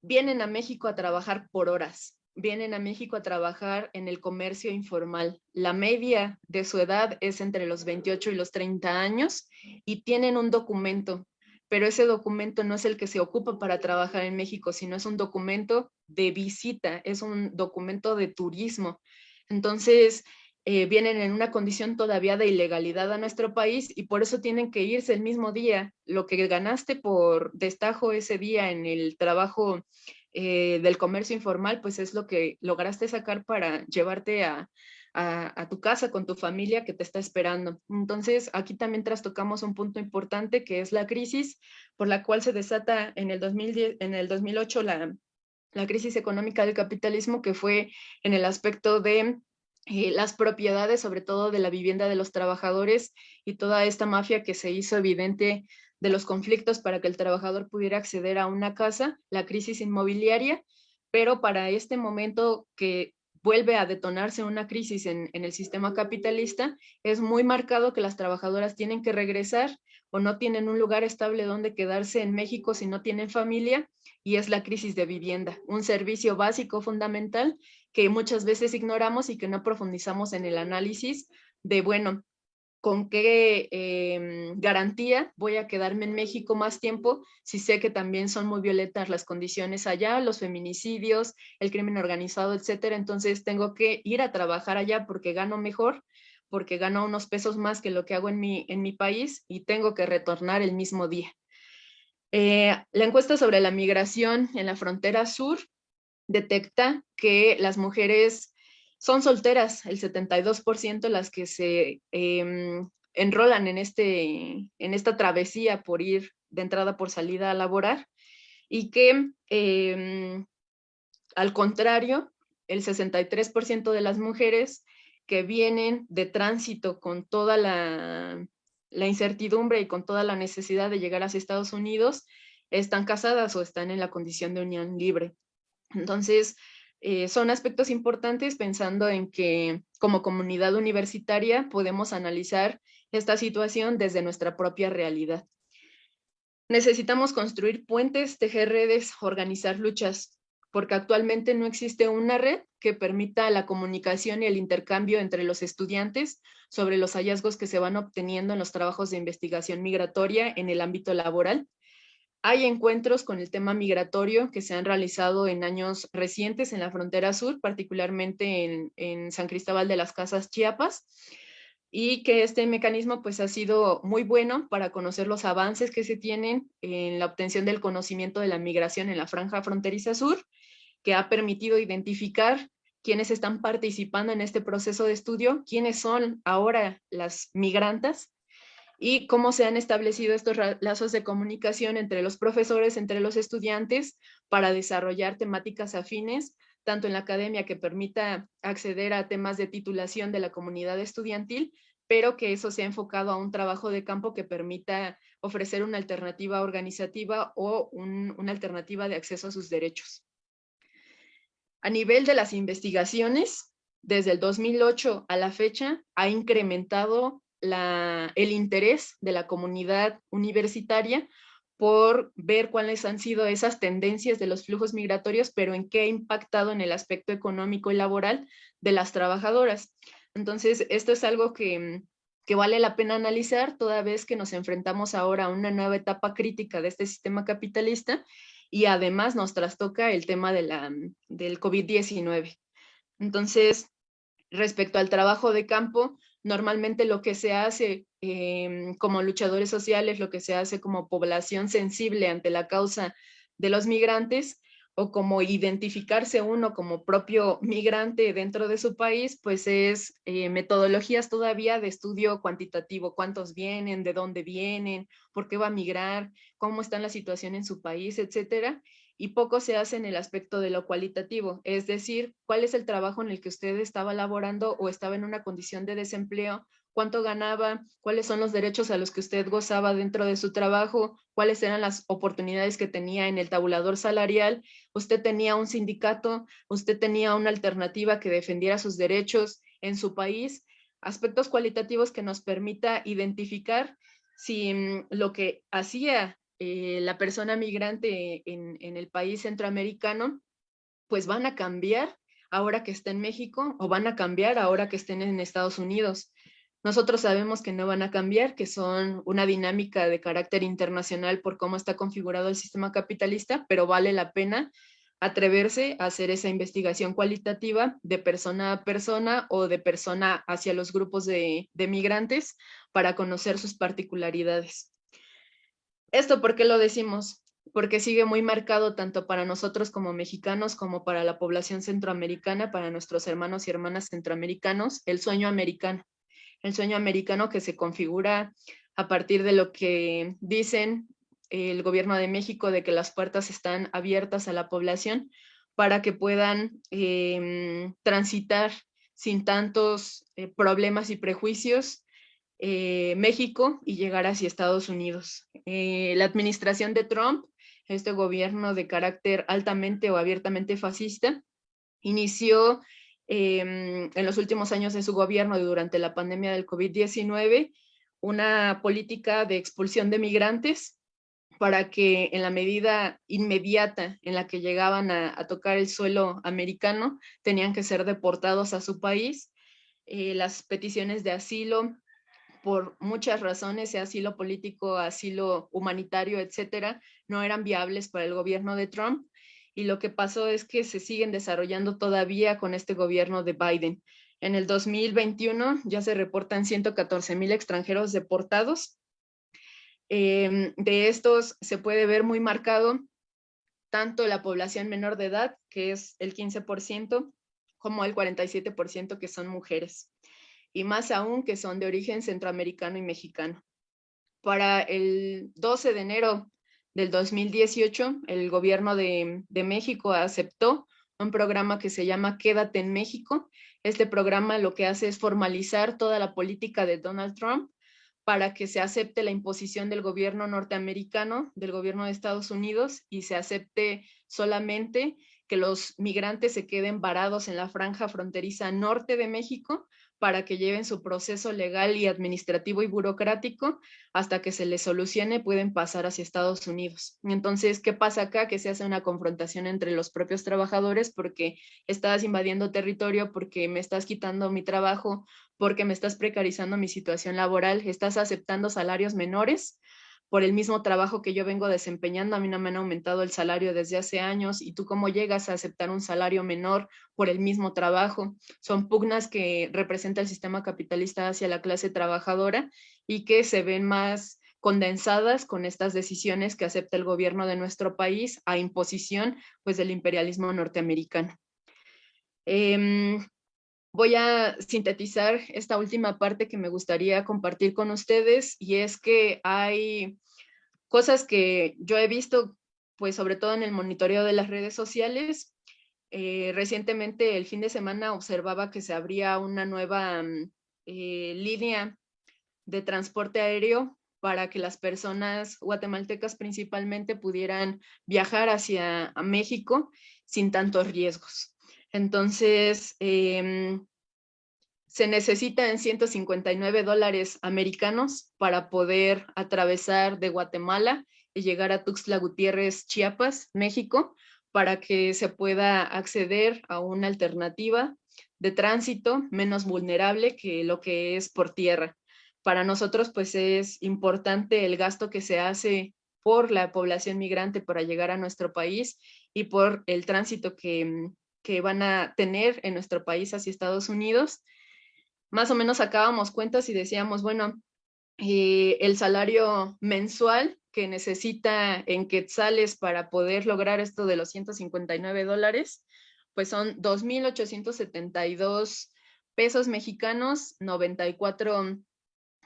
C: vienen a México a trabajar por horas vienen a México a trabajar en el comercio informal. La media de su edad es entre los 28 y los 30 años y tienen un documento, pero ese documento no es el que se ocupa para trabajar en México, sino es un documento de visita, es un documento de turismo. Entonces, eh, vienen en una condición todavía de ilegalidad a nuestro país y por eso tienen que irse el mismo día. Lo que ganaste por destajo ese día en el trabajo eh, del comercio informal, pues es lo que lograste sacar para llevarte a, tu casa con tu familia que te está esperando. Entonces, aquí también trastocamos un punto importante que es la crisis por la cual se desata en el, 2010, en el 2008 la, la crisis económica del capitalismo, que fue en el aspecto de eh, las propiedades, sobre todo de la vivienda de los trabajadores y toda esta mafia que se hizo evidente de los conflictos para que el trabajador pudiera acceder a una casa, la crisis inmobiliaria, pero para este momento que vuelve a detonarse una crisis en, el sistema capitalista, es muy marcado que las trabajadoras tienen que regresar o no tienen un lugar estable donde quedarse en México si no tienen familia, y es la crisis de vivienda, un servicio básico fundamental que muchas veces ignoramos y que no profundizamos en el análisis de, bueno, con qué em, garantía voy a quedarme en México más tiempo si sé que también son muy violentas las condiciones allá, los feminicidios, el crimen organizado, etcétera. Entonces tengo que ir a trabajar allá porque gano mejor, porque gano unos pesos más que lo que hago en mi, en mi país y tengo que retornar el mismo día. Eh, la encuesta sobre la migración en la frontera sur detecta que las mujeres son solteras, el 72% las que se em, enrolan en, este, en esta travesía por ir de entrada por salida a laborar y que em, al contrario, el 63% de las mujeres que vienen de tránsito con toda la, la, incertidumbre y con toda la necesidad de llegar hacia Estados Unidos están casadas o están en la condición de unión libre. Entonces, eh, son aspectos importantes pensando en que como comunidad universitaria podemos analizar esta situación desde nuestra propia realidad. Necesitamos construir puentes, tejer redes, organizar luchas, porque actualmente no existe una red que permita la comunicación y el intercambio entre los estudiantes sobre los hallazgos que se van obteniendo en los trabajos de investigación migratoria en el ámbito laboral hay encuentros con el tema migratorio que se han realizado en años recientes en la frontera sur, particularmente en, San Cristóbal de las Casas, Chiapas, y que este mecanismo pues ha sido muy bueno para conocer los avances que se tienen en la obtención del conocimiento de la migración en la franja fronteriza sur, que ha permitido identificar quiénes están participando en este proceso de estudio, quiénes son ahora las migrantes y cómo se han establecido estos lazos de comunicación entre los profesores, entre los estudiantes, para desarrollar temáticas afines, tanto en la academia que permita acceder a temas de titulación de la comunidad estudiantil, pero que eso sea enfocado a un trabajo de campo que permita ofrecer una alternativa organizativa o una alternativa de acceso a sus derechos. A nivel de las investigaciones, desde el 2008 a la fecha, ha incrementado el interés de la comunidad universitaria por ver cuáles han sido esas tendencias de los flujos migratorios, pero en qué ha impactado en el aspecto económico y laboral de las trabajadoras. Entonces, esto es algo que, que vale la pena analizar toda vez que nos enfrentamos ahora a una nueva etapa crítica de este sistema capitalista y además nos trastoca el tema de del COVID-19. Entonces, respecto al trabajo de campo, normalmente lo que se hace em, como luchadores sociales, lo que se hace como población sensible ante la causa de los migrantes, o como identificarse uno como propio migrante dentro de su país, pues es eh, metodologías todavía de estudio cuantitativo, cuántos vienen, de dónde vienen, por qué va a migrar, cómo está la situación en su país, etcétera, y poco se hace en el aspecto de lo cualitativo, es decir, cuál es el trabajo en el que usted estaba laborando o estaba en una condición de desempleo cuánto ganaba, cuáles son los derechos a los que usted gozaba dentro de su trabajo, cuáles eran las oportunidades que tenía en el tabulador salarial, usted tenía un sindicato, usted tenía una alternativa que defendiera sus derechos en su país, aspectos cualitativos que nos permita identificar si mm, lo que hacía eh, la persona migrante en, en el país centroamericano, pues van a cambiar ahora que está en México o van a cambiar ahora que estén en Estados Unidos. Nosotros sabemos que no van a cambiar, que son una dinámica de carácter internacional por cómo está configurado el sistema capitalista, pero vale la pena atreverse a hacer esa investigación cualitativa de persona a persona o de persona hacia los grupos de, migrantes para conocer sus particularidades. ¿Esto por qué lo decimos? Porque sigue muy marcado tanto para nosotros como mexicanos como para la población centroamericana, para nuestros hermanos y hermanas centroamericanos, el sueño americano el sueño americano que se configura a partir de lo que dicen el gobierno de México de que las puertas están abiertas a la población para que puedan em, transitar sin tantos eh, problemas y prejuicios eh, México y llegar hacia Estados Unidos. Eh, la administración de Trump, este gobierno de carácter altamente o abiertamente fascista, inició Em, en los últimos años de su gobierno y durante la pandemia del COVID-19 una política de expulsión de migrantes para que en la medida inmediata en la que llegaban a, tocar el suelo americano tenían que ser deportados a su país. Eh, las peticiones de asilo, por muchas razones, sea asilo político, asilo humanitario, etcétera, no eran viables para el gobierno de Trump y lo que pasó es que se siguen desarrollando todavía con este gobierno de Biden. En el 2021 ya se reportan 114 mil extranjeros deportados. Em, de estos se puede ver muy marcado tanto la población menor de edad, que es el 15%, como el 47% que son mujeres. Y más aún que son de origen centroamericano y mexicano. Para el 12 de enero del 2018, el gobierno de, México aceptó un programa que se llama Quédate en México. Este programa lo que hace es formalizar toda la política de Donald Trump para que se acepte la imposición del gobierno norteamericano, del gobierno de Estados Unidos, y se acepte solamente que los migrantes se queden varados en la franja fronteriza norte de México para que lleven su proceso legal y administrativo y burocrático hasta que se les solucione, pueden pasar hacia Estados Unidos. Entonces, ¿qué pasa acá? Que se hace una confrontación entre los propios trabajadores porque estás invadiendo territorio, porque me estás quitando mi trabajo, porque me estás precarizando mi situación laboral, estás aceptando salarios menores por el mismo trabajo que yo vengo desempeñando, a mí no me han aumentado el salario desde hace años y tú cómo llegas a aceptar un salario menor por el mismo trabajo. Son pugnas que representa el sistema capitalista hacia la clase trabajadora y que se ven más condensadas con estas decisiones que acepta el gobierno de nuestro país a imposición pues del imperialismo norteamericano. Em, voy a sintetizar esta última parte que me gustaría compartir con ustedes y es que hay cosas que yo he visto, pues sobre todo en el monitoreo de las redes sociales. Eh, recientemente, el fin de semana, observaba que se abría una nueva mm, eh, línea de transporte aéreo para que las personas guatemaltecas principalmente pudieran viajar hacia México sin tantos riesgos. Entonces, em, se necesitan 159 dólares americanos para poder atravesar de Guatemala y llegar a Tuxtla Gutiérrez, Chiapas, México, para que se pueda acceder a una alternativa de tránsito menos vulnerable que lo que es por tierra. para nosotros pues es importante el gasto que se hace por la población migrante para llegar a nuestro país y por el tránsito que, que van a tener en nuestro país hacia Estados Unidos. Más o menos sacábamos cuentas y decíamos, bueno, eh, el salario mensual que necesita en quetzales para poder lograr esto de los 159 dólares, pues son 2.872 pesos mexicanos, 94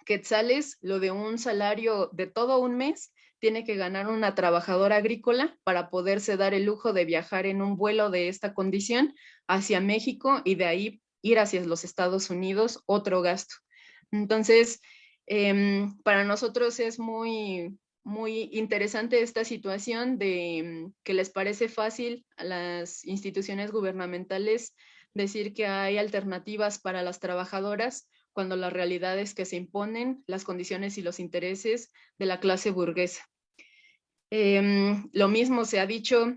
C: quetzales, lo de un salario de todo un mes, tiene que ganar una trabajadora agrícola para poderse dar el lujo de viajar en un vuelo de esta condición hacia México y de ahí ir hacia los Estados Unidos, otro gasto. Entonces, em, para nosotros es muy, muy interesante esta situación de em, que les parece fácil a las instituciones gubernamentales decir que hay alternativas para las trabajadoras cuando la realidad es que se imponen las condiciones y los intereses de la clase burguesa. Em, lo mismo se ha dicho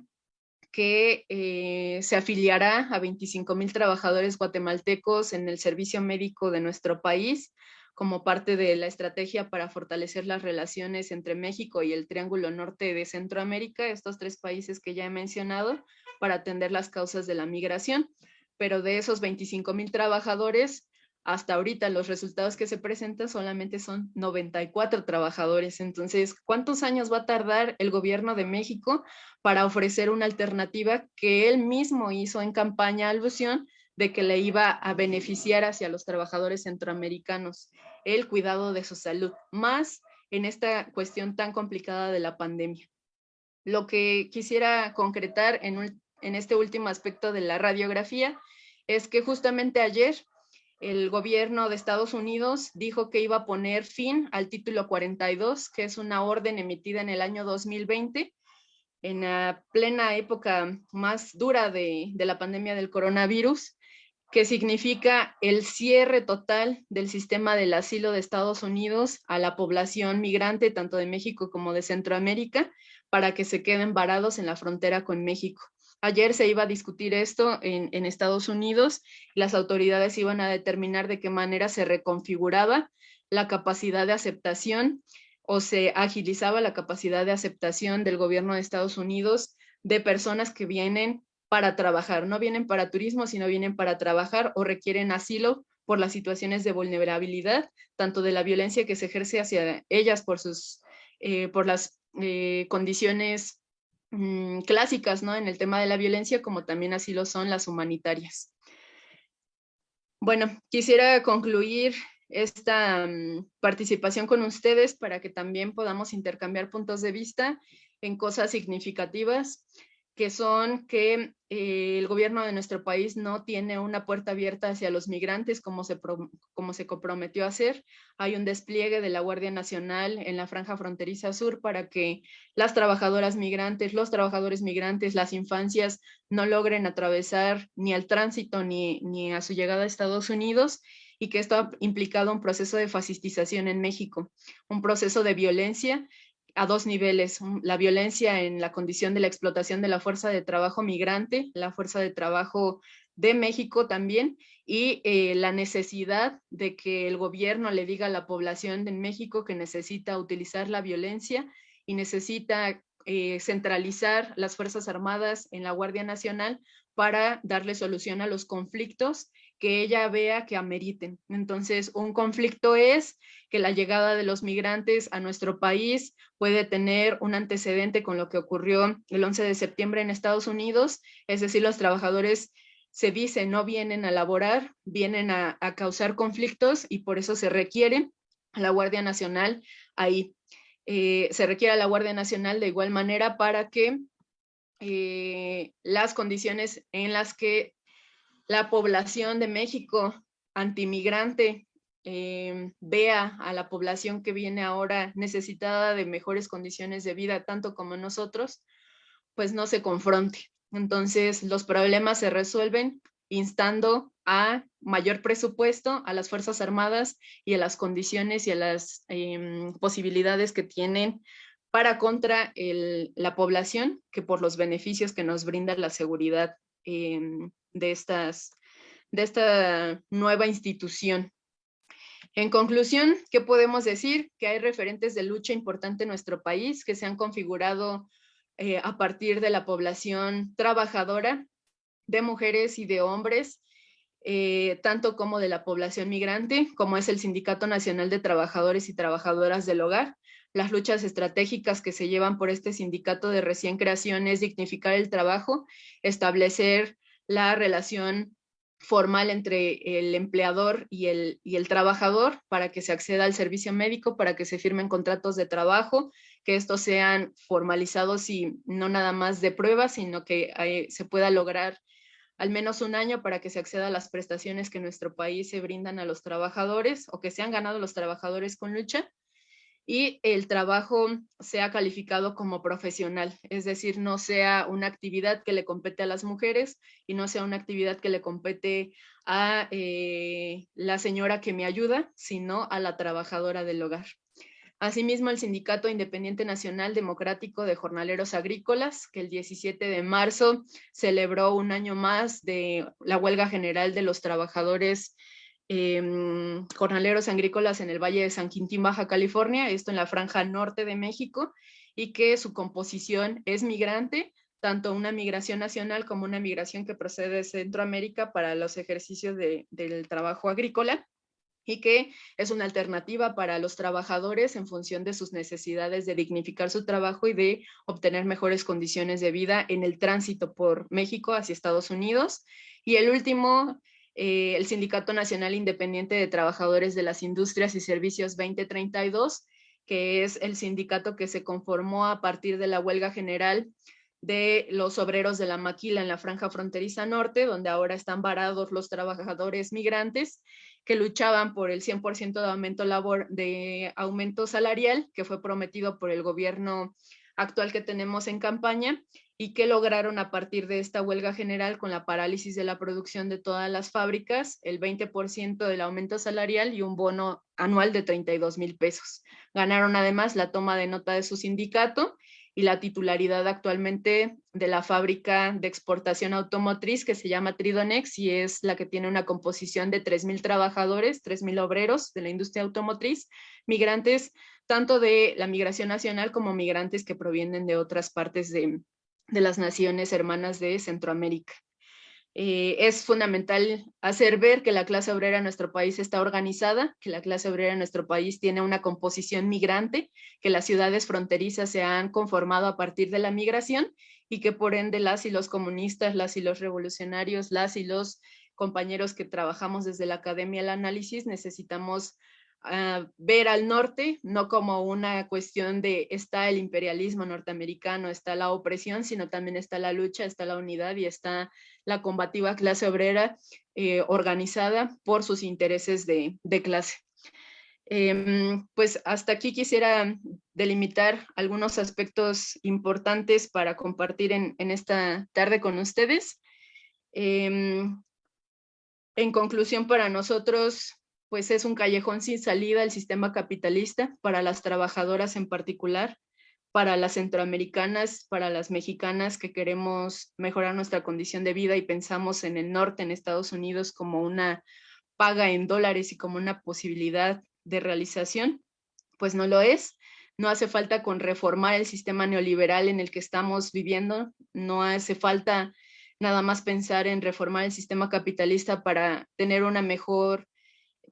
C: que eh, se afiliará a 25 mil trabajadores guatemaltecos en el servicio médico de nuestro país como parte de la estrategia para fortalecer las relaciones entre México y el Triángulo Norte de Centroamérica, estos tres países que ya he mencionado, para atender las causas de la migración. Pero de esos 25 mil trabajadores, hasta ahorita los resultados que se presentan solamente son 94 trabajadores. Entonces, ¿cuántos años va a tardar el gobierno de México para ofrecer una alternativa que él mismo hizo en campaña alusión de que le iba a beneficiar hacia los trabajadores centroamericanos el cuidado de su salud, más en esta cuestión tan complicada de la pandemia? Lo que quisiera concretar en, en este último aspecto de la radiografía es que justamente ayer el gobierno de Estados Unidos dijo que iba a poner fin al título 42, que es una orden emitida en el año 2020, en la plena época más dura de, la pandemia del coronavirus, que significa el cierre total del sistema del asilo de Estados Unidos a la población migrante, tanto de México como de Centroamérica, para que se queden varados en la frontera con México. Ayer se iba a discutir esto en, Estados Unidos. Las autoridades iban a determinar de qué manera se reconfiguraba la capacidad de aceptación o se agilizaba la capacidad de aceptación del gobierno de Estados Unidos de personas que vienen para trabajar. No vienen para turismo, sino vienen para trabajar o requieren asilo por las situaciones de vulnerabilidad, tanto de la violencia que se ejerce hacia ellas por, sus, eh, por las eh, condiciones Mm, clásicas ¿no? en el tema de la violencia, como también así lo son las humanitarias. Bueno, quisiera concluir esta mm, participación con ustedes para que también podamos intercambiar puntos de vista en cosas significativas que son que eh, el gobierno de nuestro país no tiene una puerta abierta hacia los migrantes como se, como se comprometió a hacer. Hay un despliegue de la Guardia Nacional en la franja fronteriza sur para que las trabajadoras migrantes, los trabajadores migrantes, las infancias no logren atravesar ni al tránsito ni, ni a su llegada a Estados Unidos y que esto ha implicado un proceso de fascistización en México, un proceso de violencia a dos niveles, la violencia en la condición de la explotación de la fuerza de trabajo migrante, la fuerza de trabajo de México también, y eh, la necesidad de que el gobierno le diga a la población de México que necesita utilizar la violencia y necesita eh, centralizar las Fuerzas Armadas en la Guardia Nacional para darle solución a los conflictos que ella vea que ameriten. Entonces, un conflicto es que la llegada de los migrantes a nuestro país puede tener un antecedente con lo que ocurrió el 11 de septiembre en Estados Unidos, es decir, los trabajadores se dice no vienen a laborar, vienen a, causar conflictos y por eso se requiere a la Guardia Nacional ahí. Eh, se requiere a la Guardia Nacional de igual manera para que eh, las condiciones en las que la población de México antimigrante eh, vea a la población que viene ahora necesitada de mejores condiciones de vida, tanto como nosotros, pues no se confronte. Entonces, los problemas se resuelven instando a mayor presupuesto a las Fuerzas Armadas y a las condiciones y a las em, posibilidades que tienen para contra la población que por los beneficios que nos brinda la seguridad de, estas, de esta nueva institución. En conclusión, ¿qué podemos decir? Que hay referentes de lucha importante en nuestro país que se han configurado eh, a partir de la población trabajadora, de mujeres y de hombres, eh, tanto como de la población migrante, como es el Sindicato Nacional de Trabajadores y Trabajadoras del Hogar. Las luchas estratégicas que se llevan por este sindicato de recién creación es dignificar el trabajo, establecer la relación formal entre el empleador y el, trabajador para que se acceda al servicio médico, para que se firmen contratos de trabajo, que estos sean formalizados y no nada más de prueba, sino que se pueda lograr al menos un año para que se acceda a las prestaciones que nuestro país se brindan a los trabajadores o que se han ganado los trabajadores con lucha y el trabajo sea calificado como profesional, es decir, no sea una actividad que le compete a las mujeres y no sea una actividad que le compete a eh, la señora que me ayuda, sino a la trabajadora del hogar. Asimismo, el Sindicato Independiente Nacional Democrático de Jornaleros Agrícolas, que el 17 de marzo celebró un año más de la huelga general de los trabajadores Em, jornaleros agrícolas en el Valle de San Quintín, Baja California, esto en la franja norte de México, y que su composición es migrante, tanto una migración nacional como una migración que procede de Centroamérica para los ejercicios del trabajo agrícola y que es una alternativa para los trabajadores en función de sus necesidades de dignificar su trabajo y de obtener mejores condiciones de vida en el tránsito por México hacia Estados Unidos. Y el último eh, el Sindicato Nacional Independiente de Trabajadores de las Industrias y Servicios 2032, que es el sindicato que se conformó a partir de la huelga general de los obreros de la maquila en la franja fronteriza norte, donde ahora están varados los trabajadores migrantes que luchaban por el 100% de aumento, labor, de aumento salarial que fue prometido por el gobierno actual que tenemos en campaña y que lograron a partir de esta huelga general con la parálisis de la producción de todas las fábricas, el 20% del aumento salarial y un bono anual de 32 mil pesos. Ganaron además la toma de nota de su sindicato y la titularidad actualmente de la fábrica de exportación automotriz que se llama Tridonex y es la que tiene una composición de 3.000 trabajadores, 3.000 obreros de la industria automotriz, migrantes tanto de la migración nacional como migrantes que provienen de otras partes de, de las naciones hermanas de Centroamérica. Eh, es fundamental hacer ver que la clase obrera en nuestro país está organizada, que la clase obrera en nuestro país tiene una composición migrante, que las ciudades fronterizas se han conformado a partir de la migración y que por ende las y los comunistas, las y los revolucionarios, las y los compañeros que trabajamos desde la Academia del Análisis necesitamos ver al norte, no como una cuestión de está el imperialismo norteamericano, está la opresión, sino también está la lucha, está la unidad y está la combativa clase obrera eh, organizada por sus intereses de, clase. Em, pues hasta aquí quisiera delimitar algunos aspectos importantes para compartir en, esta tarde con ustedes. Em, en conclusión, para nosotros, pues es un callejón sin salida el sistema capitalista para las trabajadoras en particular, para las centroamericanas, para las mexicanas que queremos mejorar nuestra condición de vida y pensamos en el norte, en Estados Unidos, como una paga en dólares y como una posibilidad de realización, pues no lo es. No hace falta con reformar el sistema neoliberal en el que estamos viviendo, no hace falta nada más pensar en reformar el sistema capitalista para tener una mejor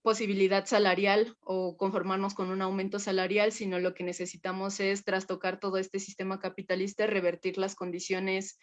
C: posibilidad salarial o conformarnos con un aumento salarial, sino lo que necesitamos es trastocar todo este sistema capitalista, revertir las condiciones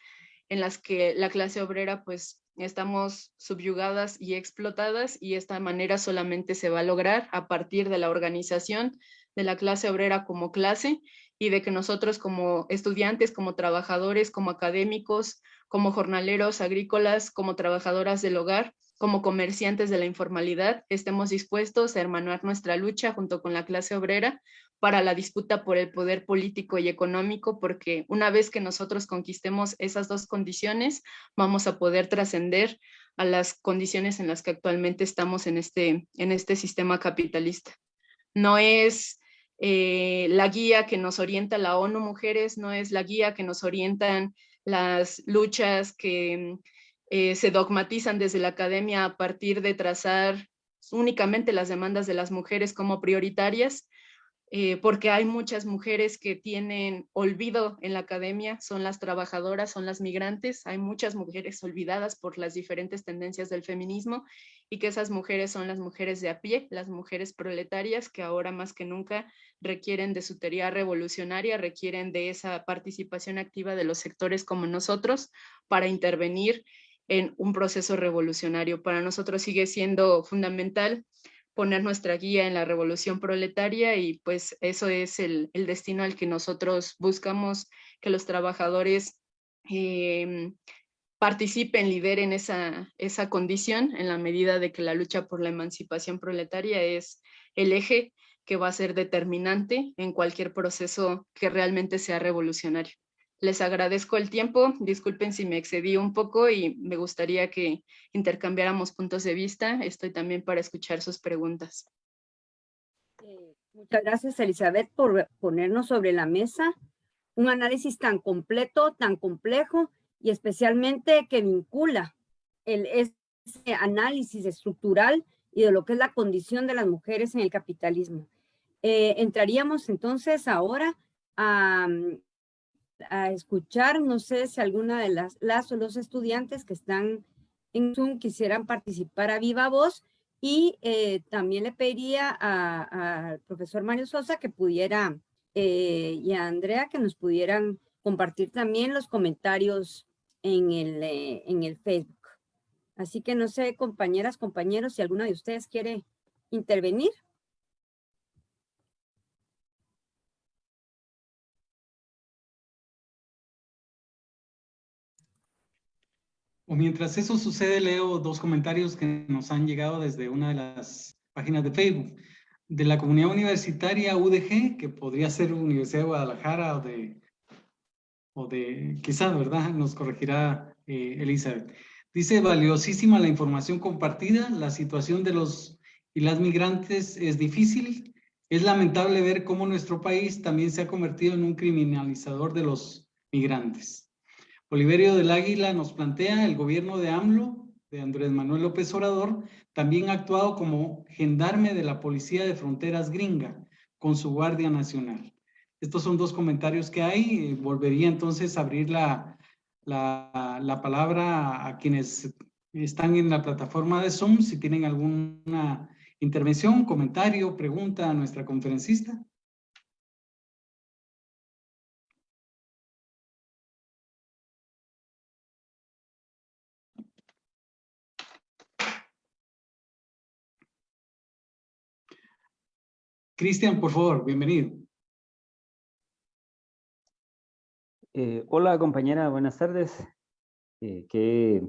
C: en las que la clase obrera pues estamos subyugadas y explotadas y esta manera solamente se va a lograr a partir de la organización de la clase obrera como clase y de que nosotros como estudiantes, como trabajadores, como académicos, como jornaleros agrícolas, como trabajadoras del hogar, como comerciantes de la informalidad, estemos dispuestos a hermanar nuestra lucha junto con la clase obrera para la disputa por el poder político y económico, porque una vez que nosotros conquistemos esas dos condiciones, vamos a poder trascender a las condiciones en las que actualmente estamos en este, en este sistema capitalista. No es eh, la guía que nos orienta la ONU Mujeres, no es la guía que nos orientan las luchas que eh, se dogmatizan desde la academia a partir de trazar únicamente las demandas de las mujeres como prioritarias, eh, porque hay muchas mujeres que tienen olvido en la academia, son las trabajadoras, son las migrantes, hay muchas mujeres olvidadas por las diferentes tendencias del feminismo y que esas mujeres son las mujeres de a pie, las mujeres proletarias que ahora más que nunca requieren de su teoría revolucionaria, requieren de esa participación activa de los sectores como nosotros para intervenir en un proceso revolucionario. Para nosotros sigue siendo fundamental poner nuestra guía en la revolución proletaria y pues eso es el, destino al que nosotros buscamos que los trabajadores em, participen, lideren esa, esa condición en la medida de que la lucha por la emancipación proletaria es el eje que va a ser determinante en cualquier proceso que realmente sea revolucionario. Les agradezco el tiempo, disculpen si me excedí un poco y me gustaría que intercambiáramos puntos de vista. Estoy también para escuchar sus preguntas.
B: Eh, muchas gracias, Elizabeth, por ponernos sobre la mesa un análisis tan completo, tan complejo y especialmente que vincula el, ese análisis estructural y de lo que es la condición de las mujeres en el capitalismo. Eh, entraríamos entonces ahora a, a escuchar, no sé si alguna de las, las o los estudiantes que están en Zoom quisieran participar a viva voz y eh, también le pediría al profesor Mario Sosa que pudiera eh, y a Andrea que nos pudieran compartir también los comentarios en el, eh, en el Facebook. Así que no sé, compañeras, compañeros, si alguna de ustedes quiere intervenir.
A: Mientras eso sucede, leo dos comentarios que nos han llegado desde una de las páginas de Facebook. De la comunidad universitaria UDG, que podría ser Universidad de Guadalajara o de, o de quizá, ¿verdad? Nos corregirá eh, Elizabeth. Dice, valiosísima la información compartida, la situación de los y las migrantes es difícil. Es lamentable ver cómo nuestro país también se ha convertido en un criminalizador de los migrantes. Oliverio del Águila nos plantea el gobierno de AMLO, de Andrés Manuel López Obrador, también ha actuado como gendarme de la Policía de Fronteras Gringa con su Guardia Nacional. Estos son dos comentarios que hay. Volvería entonces a abrir la, la, la palabra a quienes están en la plataforma de Zoom, si tienen alguna intervención, comentario, pregunta a nuestra conferencista. Cristian, por favor, bienvenido.
D: Eh, hola compañera, buenas tardes. Eh, qué,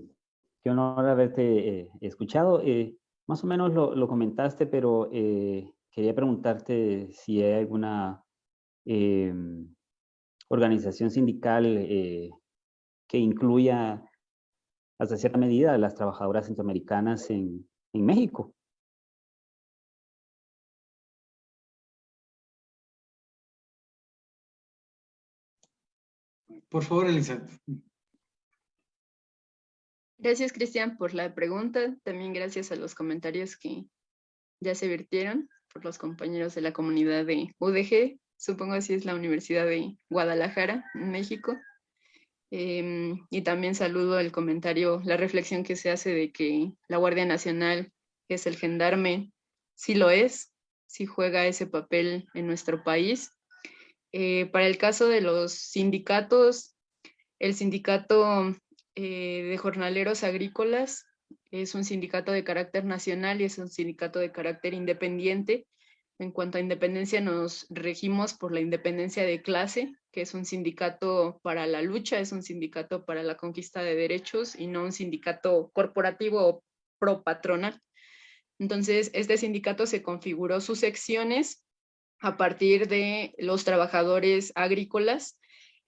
D: honor haberte eh, escuchado. más o menos lo, comentaste, pero quería preguntarte si hay alguna em, organización sindical que incluya hasta cierta medida a las trabajadoras centroamericanas en, en México.
A: Por favor, Elizabeth.
C: Gracias, Cristian, por la pregunta. También gracias a los comentarios que ya se virtieron por los compañeros de la comunidad de UDG. Supongo así es la Universidad de Guadalajara, México. Em, y también saludo el comentario, la reflexión que se hace de que la Guardia Nacional es el gendarme. Sí lo es, sí juega ese papel en nuestro país eh, para el caso de los sindicatos, el sindicato eh, de jornaleros agrícolas es un sindicato de carácter nacional y es un sindicato de carácter independiente. En cuanto a independencia, nos regimos por la independencia de clase, que es un sindicato para la lucha, es un sindicato para la conquista de derechos y no un sindicato corporativo o pro patronal. Entonces, este sindicato se configuró sus secciones a partir de los trabajadores agrícolas,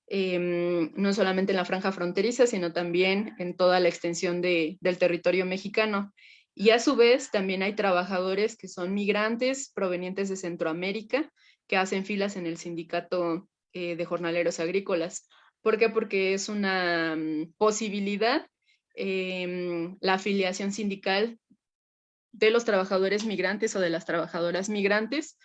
C: em, no solamente en la franja fronteriza, sino también en toda la extensión del territorio mexicano. Y a su vez también hay trabajadores que son migrantes provenientes de Centroamérica que hacen filas en el sindicato eh, de jornaleros agrícolas. ¿Por qué? Porque es una mm, posibilidad em, la afiliación sindical de los trabajadores migrantes o de las trabajadoras migrantes,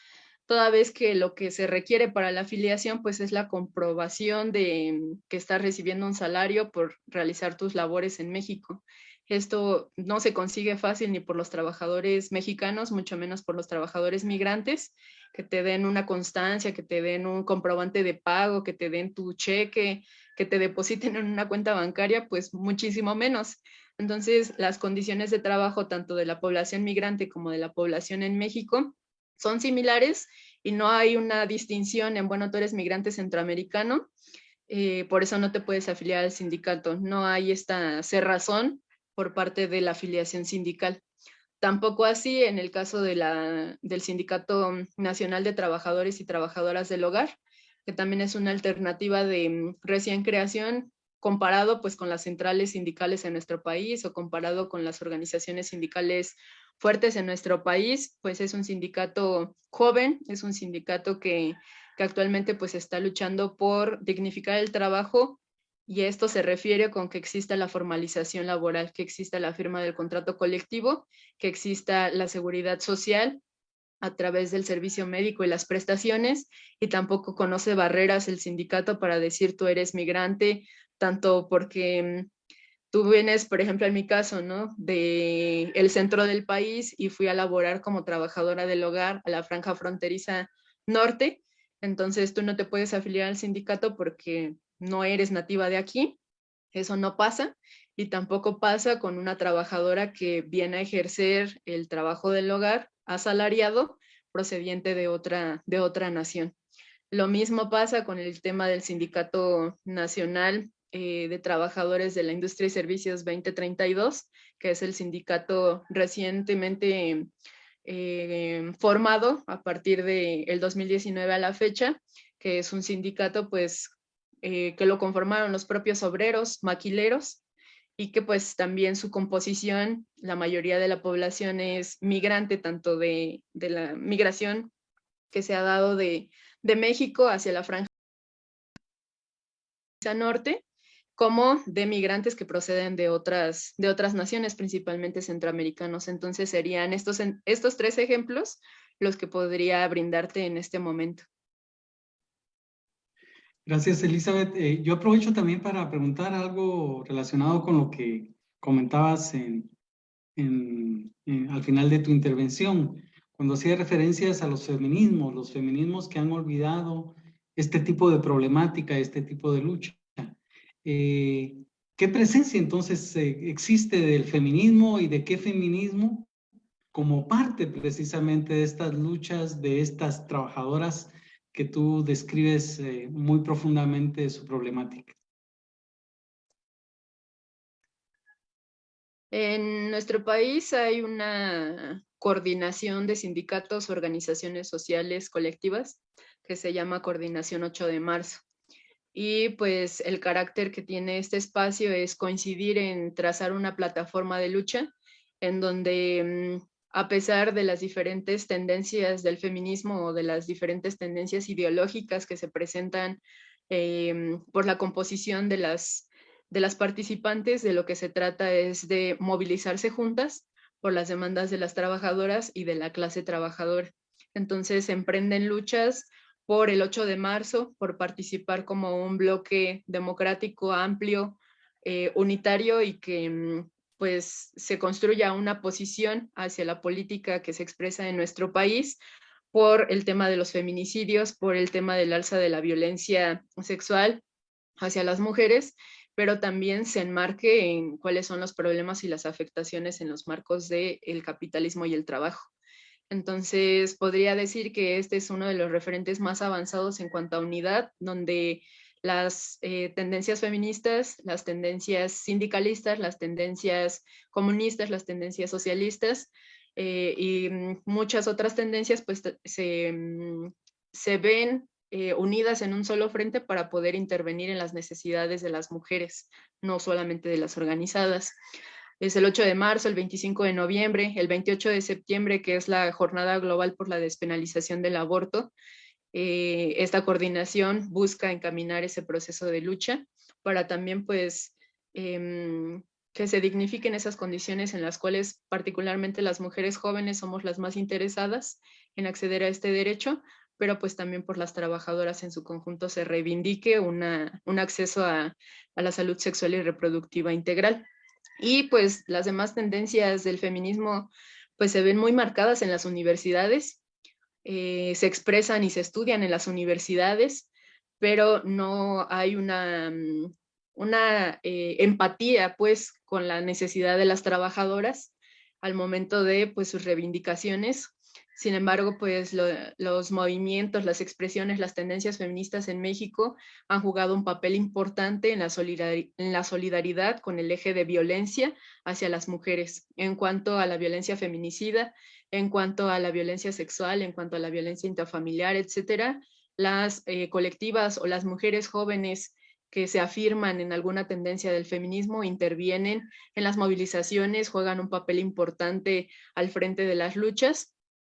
C: toda vez que lo que se requiere para la afiliación pues es la comprobación de que estás recibiendo un salario por realizar tus labores en México. Esto no se consigue fácil ni por los trabajadores mexicanos, mucho menos por los trabajadores migrantes, que te den una constancia, que te den un comprobante de pago, que te den tu cheque, que te depositen en una cuenta bancaria, pues muchísimo menos. Entonces, las condiciones de trabajo tanto de la población migrante como de la población en México son similares y no hay una distinción en, bueno, tú eres migrante centroamericano, eh, por eso no te puedes afiliar al sindicato. No hay esta cerrazón por parte de la afiliación sindical. Tampoco así en el caso de la, del Sindicato Nacional de Trabajadores y Trabajadoras del Hogar, que también es una alternativa de mm, recién creación comparado pues con las centrales sindicales en nuestro país o comparado con las organizaciones sindicales fuertes en nuestro país, pues es un sindicato joven, es un sindicato que, que actualmente pues está luchando por dignificar el trabajo y esto se refiere con que exista la formalización laboral, que exista la firma del contrato colectivo, que exista la seguridad social a través del servicio médico y las prestaciones, y tampoco conoce barreras el sindicato para decir tú eres migrante, tanto porque mm, tú vienes, por ejemplo, en mi caso, ¿no? De el centro del país y fui a laborar como trabajadora del hogar a la franja fronteriza norte, entonces tú no te puedes afiliar al sindicato porque no eres nativa de aquí, eso no pasa, y tampoco pasa con una trabajadora que viene a ejercer el trabajo del hogar asalariado procediente de otra, de otra nación. Lo mismo pasa con el tema del Sindicato Nacional eh, de Trabajadores de la Industria y Servicios 2032, que es el sindicato recientemente eh, formado a partir del el 2019 a la fecha, que es un sindicato pues eh, que lo conformaron los propios obreros, maquileros, y que pues también su composición, la mayoría de la población es migrante, tanto de, la migración que se ha dado de, México hacia la franja norte, como de migrantes que proceden de otras, de otras naciones, principalmente centroamericanos. Entonces serían estos, estos tres ejemplos los que podría brindarte en este momento.
A: Gracias, Elizabeth. Eh, yo aprovecho también para preguntar algo relacionado con lo que comentabas en, al final de tu intervención, cuando hacía referencias a los feminismos, los feminismos que han olvidado este tipo de problemática, este tipo de lucha. Eh, ¿Qué presencia entonces eh, existe del feminismo y de qué feminismo como parte precisamente de estas luchas de estas trabajadoras que tú describes eh, muy profundamente su problemática.
C: En nuestro país hay una coordinación de sindicatos, organizaciones sociales colectivas que se llama Coordinación 8 de marzo. Y pues el carácter que tiene este espacio es coincidir en trazar una plataforma de lucha en donde mm, a pesar de las diferentes tendencias del feminismo o de las diferentes tendencias ideológicas que se presentan em, por la composición de las, de las participantes, de lo que se trata es de movilizarse juntas por las demandas de las trabajadoras y de la clase trabajadora. Entonces emprenden luchas por el 8 de marzo, por participar como un bloque democrático amplio, eh, unitario y que mm, pues se construya una posición hacia la política que se expresa en nuestro país por el tema de los feminicidios, por el tema del alza de la violencia sexual hacia las mujeres, pero también se enmarque en cuáles son los problemas y las afectaciones en los marcos del capitalismo y el trabajo. Entonces, podría decir que este es uno de los referentes más avanzados en cuanto a unidad, donde las eh, tendencias feministas, las tendencias sindicalistas, las tendencias comunistas, las tendencias socialistas eh, y mm, muchas otras tendencias pues se, mm, se ven eh, unidas en un solo frente para poder intervenir en las necesidades de las mujeres, no solamente de las organizadas. Es el 8 de marzo, el 25 de noviembre, el 28 de septiembre, que es la Jornada Global por la Despenalización del Aborto, eh, esta coordinación busca encaminar ese proceso de lucha para también pues em, que se dignifiquen esas condiciones en las cuales particularmente las mujeres jóvenes somos las más interesadas en acceder a este derecho, pero pues también por las trabajadoras en su conjunto se reivindique una, un acceso a, a la salud sexual y reproductiva integral. Y pues las demás tendencias del feminismo pues se ven muy marcadas en las universidades, eh, se expresan y se estudian en las universidades, pero no hay una, mm, una eh, empatía pues con la necesidad de las trabajadoras al momento de pues sus reivindicaciones. Sin embargo, pues los movimientos, las expresiones, las tendencias feministas en México han jugado un papel importante en la, solidaridad con el eje de violencia hacia las mujeres, en cuanto a la violencia feminicida, en cuanto a la violencia sexual, en cuanto a la violencia intrafamiliar, etcétera. Las eh, colectivas o las mujeres jóvenes que se afirman en alguna tendencia del feminismo, intervienen en las movilizaciones, juegan un papel importante al frente de las luchas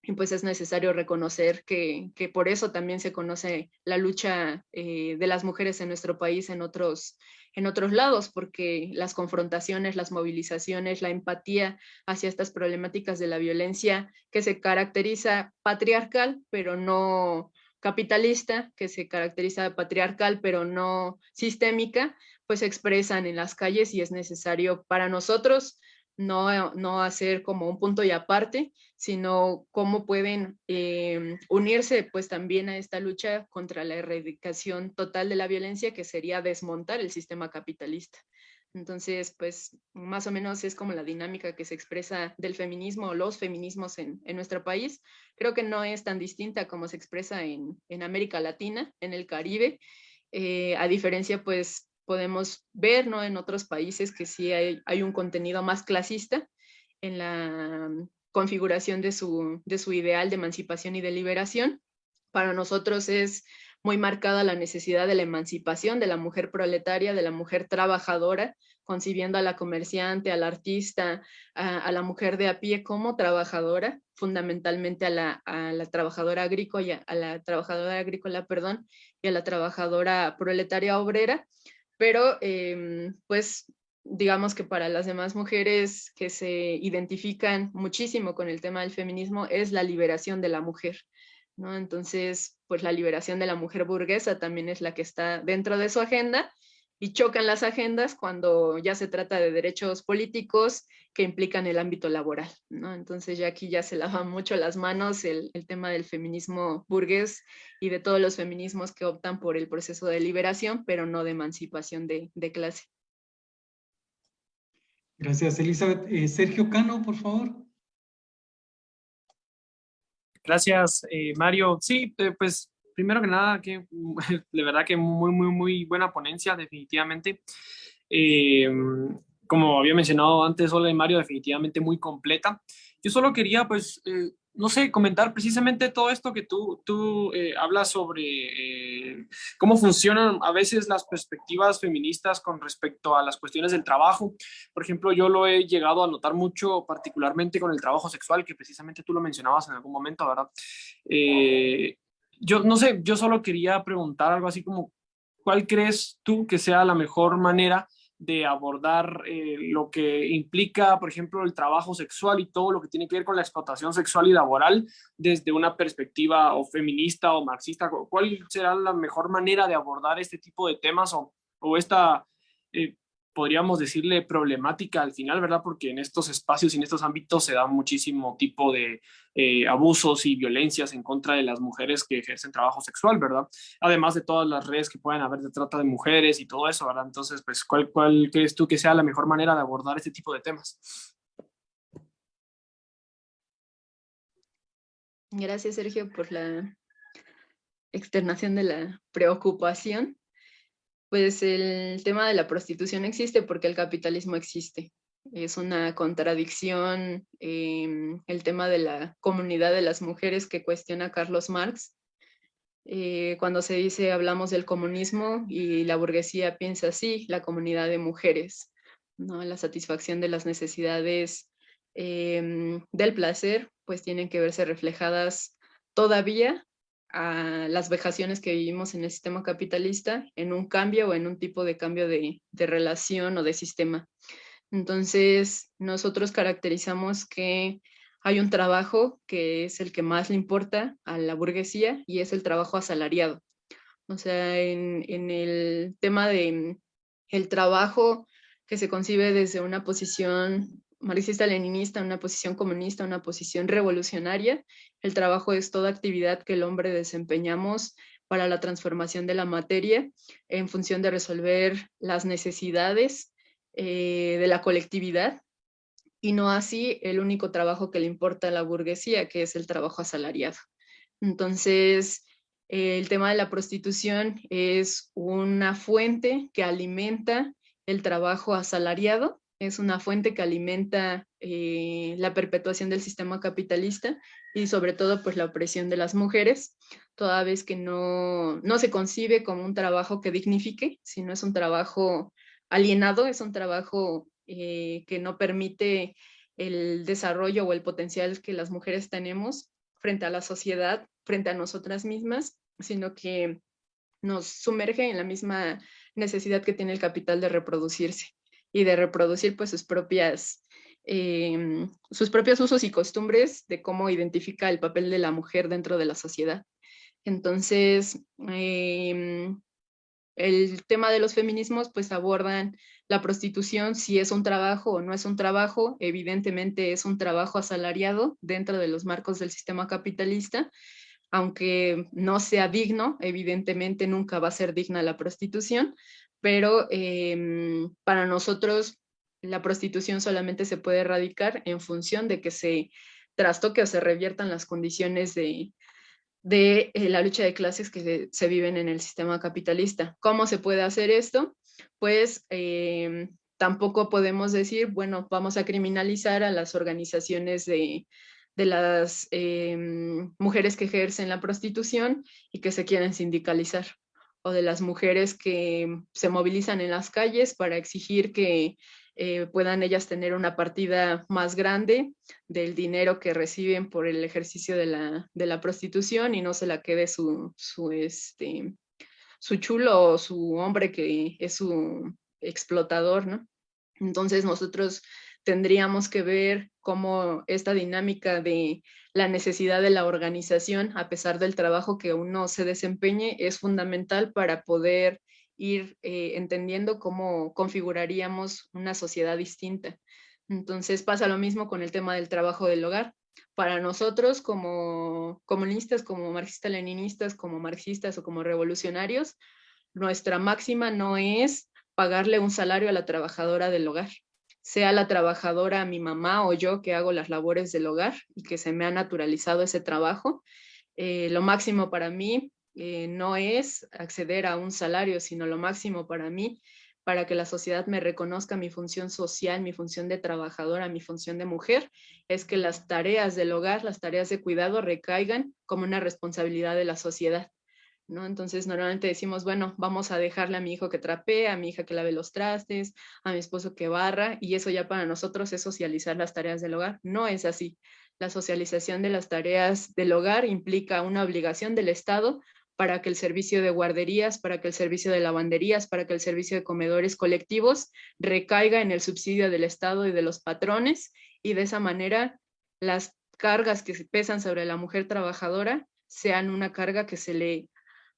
C: y pues es necesario reconocer que, que por eso también se conoce la lucha eh, de las mujeres en nuestro país en otros, en otros lados, porque las confrontaciones, las movilizaciones, la empatía hacia estas problemáticas de la violencia que se caracteriza patriarcal, pero no, capitalista, que se caracteriza patriarcal, pero no sistémica, pues se expresan en las calles y es necesario para nosotros no, no hacer como un punto y aparte, sino cómo pueden eh, unirse pues también a esta lucha contra la erradicación total de la violencia, que sería desmontar el sistema capitalista. Entonces, pues más o menos es como la dinámica que se expresa del feminismo o los feminismos en, nuestro país. Creo que no es tan distinta como se expresa en, América Latina, en el Caribe. Eh, a diferencia, pues podemos ver ¿no? en otros países que sí hay, hay un contenido más clasista en la configuración de su, de su ideal de emancipación y de liberación. Para nosotros es muy marcada la necesidad de la emancipación de la mujer proletaria, de la mujer trabajadora, concibiendo a la comerciante, al artista, a, la mujer de a pie como trabajadora, fundamentalmente a la, trabajadora agrícola, a la trabajadora agrícola, perdón, y a la trabajadora proletaria obrera, pero em, pues digamos que para las demás mujeres que se identifican muchísimo con el tema del feminismo es la liberación de la mujer, ¿no? Entonces, pues la liberación de la mujer burguesa también es la que está dentro de su agenda y chocan las agendas cuando ya se trata de derechos políticos que implican el ámbito laboral, ¿no? Entonces ya aquí ya se lavan mucho las manos el, tema del feminismo burgués y de todos los feminismos que optan por el proceso de liberación, pero no de emancipación de, clase.
A: Gracias, Elizabeth. Eh, Sergio Cano, por favor.
E: Gracias, eh, Mario. Sí, eh, pues primero que nada, que de verdad que muy, muy, muy buena ponencia, definitivamente. Eh, como había mencionado antes, y Mario, definitivamente muy completa. Yo solo quería, pues, no sé, comentar precisamente todo esto que tú, tú hablas sobre cómo funcionan a veces las perspectivas feministas con respecto a las cuestiones del trabajo. Por ejemplo, yo lo he llegado a notar mucho, particularmente con el trabajo sexual, que precisamente tú lo mencionabas en algún momento, ¿verdad? Eh, yo no sé, yo solo quería preguntar algo así como, ¿cuál crees tú que sea la mejor manera de abordar eh, lo que implica, por ejemplo, el trabajo sexual y todo lo que tiene que ver con la explotación sexual y laboral desde una perspectiva o feminista o marxista. ¿Cuál será la mejor manera de abordar este tipo de temas o, o esta eh, podríamos decirle problemática al final, ¿verdad? Porque en estos espacios y en estos ámbitos se da muchísimo tipo de eh, abusos y violencias en contra de las mujeres que ejercen trabajo sexual, ¿verdad? Además de todas las redes que pueden haber de trata de mujeres y todo eso, ¿verdad? Entonces, pues, ¿cuál, cuál crees tú que sea la mejor manera de abordar este tipo de temas?
C: Gracias, Sergio, por la externación de la preocupación pues el tema de la prostitución existe porque el capitalismo existe. Es una contradicción em, el tema de la comunidad de las mujeres que cuestiona Carlos Marx. Eh, cuando se dice hablamos del comunismo y la burguesía piensa así, la comunidad de mujeres, ¿no? la satisfacción de las necesidades em, del placer, pues tienen que verse reflejadas todavía a las vejaciones que vivimos en el sistema capitalista en un cambio o en un tipo de cambio de, relación o de sistema. Entonces, nosotros caracterizamos que hay un trabajo que es el que más le importa a la burguesía y es el trabajo asalariado. O sea, en, en el tema de el trabajo que se concibe desde una posición marxista-leninista, una posición comunista, una posición revolucionaria. El trabajo es toda actividad que el hombre desempeñamos para la transformación de la materia en función de resolver las necesidades eh, de la colectividad y no así el único trabajo que le importa a la burguesía, que es el trabajo asalariado. Entonces, el tema de la prostitución es una fuente que alimenta el trabajo asalariado, es una fuente que alimenta eh, la perpetuación del sistema capitalista y sobre todo pues la opresión de las mujeres, toda vez que no, no se concibe como un trabajo que dignifique, sino es un trabajo alienado, es un trabajo eh, que no permite el desarrollo o el potencial que las mujeres tenemos frente a la sociedad, frente a nosotras mismas, sino que nos sumerge en la misma necesidad que tiene el capital de reproducirse y de reproducir pues sus propias em, sus propios usos y costumbres de cómo identifica el papel de la mujer dentro de la sociedad. Entonces, em, el tema de los feminismos pues abordan la prostitución, si es un trabajo o no es un trabajo, evidentemente es un trabajo asalariado dentro de los marcos del sistema capitalista, aunque no sea digno, evidentemente nunca va a ser digna la prostitución, pero em, para nosotros la prostitución solamente se puede erradicar en función de que se trastoque o se reviertan las condiciones de, de eh, la lucha de clases que se, viven en el sistema capitalista. ¿Cómo se puede hacer esto? Pues em, tampoco podemos decir, bueno, vamos a criminalizar a las organizaciones de, de las em, mujeres que ejercen la prostitución y que se quieren sindicalizar, o de las mujeres que se movilizan en las calles para exigir que eh, puedan ellas tener una partida más grande del dinero que reciben por el ejercicio de la, de la prostitución y no se la quede su, su, este, su chulo o su hombre que es su explotador, ¿no? Entonces nosotros tendríamos que ver cómo esta dinámica de la necesidad de la organización, a pesar del trabajo que uno se desempeñe, es fundamental para poder ir eh, entendiendo cómo configuraríamos una sociedad distinta. Entonces pasa lo mismo con el tema del trabajo del hogar. Para nosotros como comunistas, como marxistas-leninistas, como marxistas o como revolucionarios, nuestra máxima no es pagarle un salario a la trabajadora del hogar, sea la trabajadora mi mamá o yo que hago las labores del hogar y que se me ha naturalizado ese trabajo. Eh, lo máximo para mí eh, no es acceder a un salario, sino lo máximo para mí, para que la sociedad me reconozca mi función social, mi función de trabajadora, mi función de mujer, es que las tareas del hogar, las tareas de cuidado recaigan como una responsabilidad de la sociedad. ¿No? Entonces normalmente decimos, bueno, vamos a dejarle a mi hijo que trapee, a mi hija que lave los trastes, a mi esposo que barra, y eso ya para nosotros es socializar las tareas del hogar. No es así. La socialización de las tareas del hogar implica una obligación del Estado para que el servicio de guarderías, para que el servicio de lavanderías, para que el servicio de comedores colectivos recaiga en el subsidio del Estado y de los patrones y de esa manera las cargas que pesan sobre la mujer trabajadora sean una carga que se le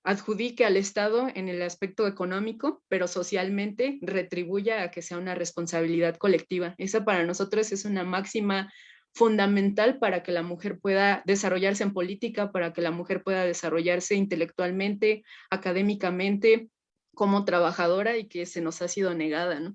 C: adjudique al Estado en el aspecto económico, pero socialmente retribuya a que sea una responsabilidad colectiva. Esa para nosotros es una máxima fundamental para que la mujer pueda desarrollarse en política, para que la mujer pueda desarrollarse intelectualmente, académicamente, como trabajadora y que se nos ha sido negada.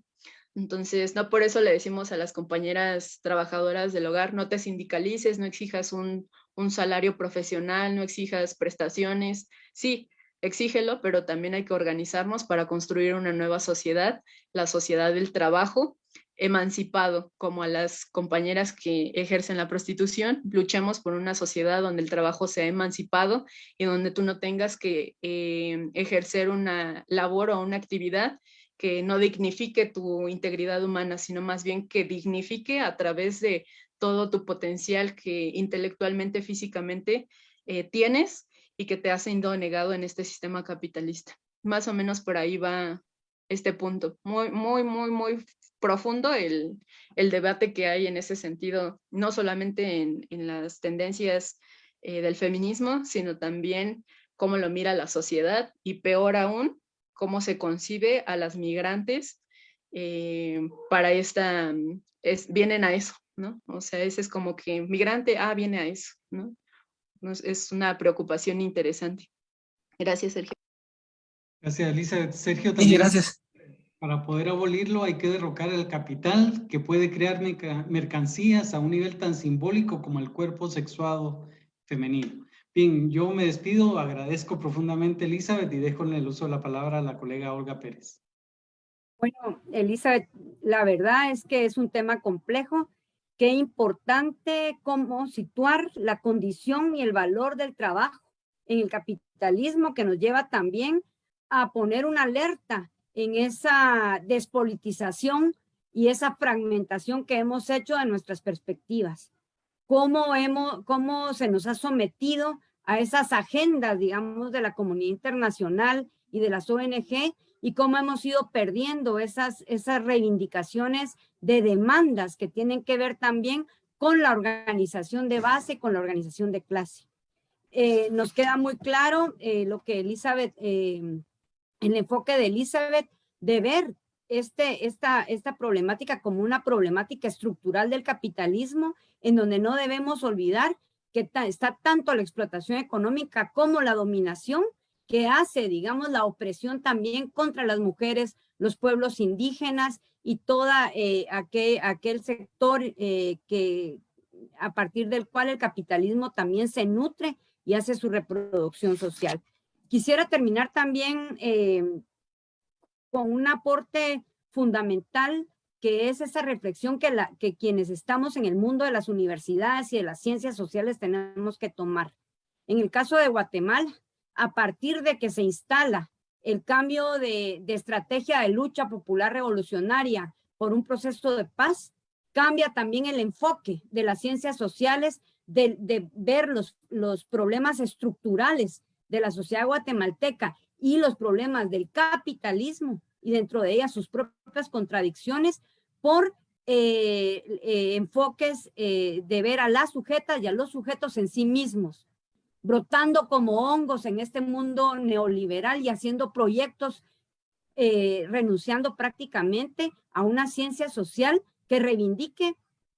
C: Entonces, no por eso le decimos a las compañeras trabajadoras del hogar, no te sindicalices, no exijas un, un salario profesional, no exijas prestaciones. Sí, exígelo, pero también hay que organizarnos para construir una nueva sociedad, la sociedad del trabajo, emancipado como a las compañeras que ejercen la prostitución, luchemos por una sociedad donde el trabajo sea emancipado y donde tú no tengas que eh, ejercer una labor o una actividad que no dignifique tu integridad humana, sino más bien que dignifique a través de todo tu potencial que intelectualmente, físicamente eh, tienes y que te ha sido negado en este sistema capitalista. Más o menos por ahí va este punto. Muy, muy, muy, muy profundo el, debate que hay en ese sentido, no solamente en, las tendencias eh, del feminismo, sino también cómo lo mira la sociedad y peor aún, cómo se concibe a las migrantes eh, para esta, es, vienen a eso, ¿no? O sea, ese es como que migrante, ah, viene a eso, ¿no? Es una preocupación interesante. Gracias, Sergio.
A: Gracias, Elisa. Sergio, también.
E: gracias.
A: Para poder abolirlo hay que derrocar el capital que puede crear mercancías a un nivel tan simbólico como el cuerpo sexuado femenino. Bien, yo me despido, agradezco profundamente Elizabeth y dejo en el uso de la palabra a la colega Olga Pérez.
B: Bueno, Elizabeth, la verdad es que es un tema complejo. Qué importante cómo situar la condición y el valor del trabajo en el capitalismo que nos lleva también a poner una alerta en esa despolitización y esa fragmentación que hemos hecho de nuestras perspectivas. Cómo, hemos, cómo se nos ha sometido a esas agendas, digamos, de la comunidad internacional y de las ONG y cómo hemos ido perdiendo esas, esas reivindicaciones de demandas que tienen que ver también con la organización de base, con la organización de clase. Eh, nos queda muy claro eh, lo que Elizabeth, eh, el enfoque de Elizabeth, de ver este, esta, esta problemática como una problemática estructural del capitalismo, en donde no debemos olvidar que está tanto la explotación económica como la dominación, que hace, digamos, la opresión también contra las mujeres, los pueblos indígenas y toda eh, aquel, sector eh, que a partir del cual el capitalismo también se nutre y hace su reproducción social. Quisiera terminar también eh, con un aporte fundamental que es esa reflexión que, la, que quienes estamos en el mundo de las universidades y de las ciencias sociales tenemos que tomar. En el caso de Guatemala, a partir de que se instala el cambio de, estrategia de lucha popular revolucionaria por un proceso de paz, cambia también el enfoque de las ciencias sociales, de, ver los, problemas estructurales de la sociedad guatemalteca y los problemas del capitalismo y dentro de ella sus propias contradicciones por eh, eh, enfoques eh, de ver a las sujetas y a los sujetos en sí mismos brotando como hongos en este mundo neoliberal y haciendo proyectos, eh, renunciando prácticamente a una ciencia social que reivindique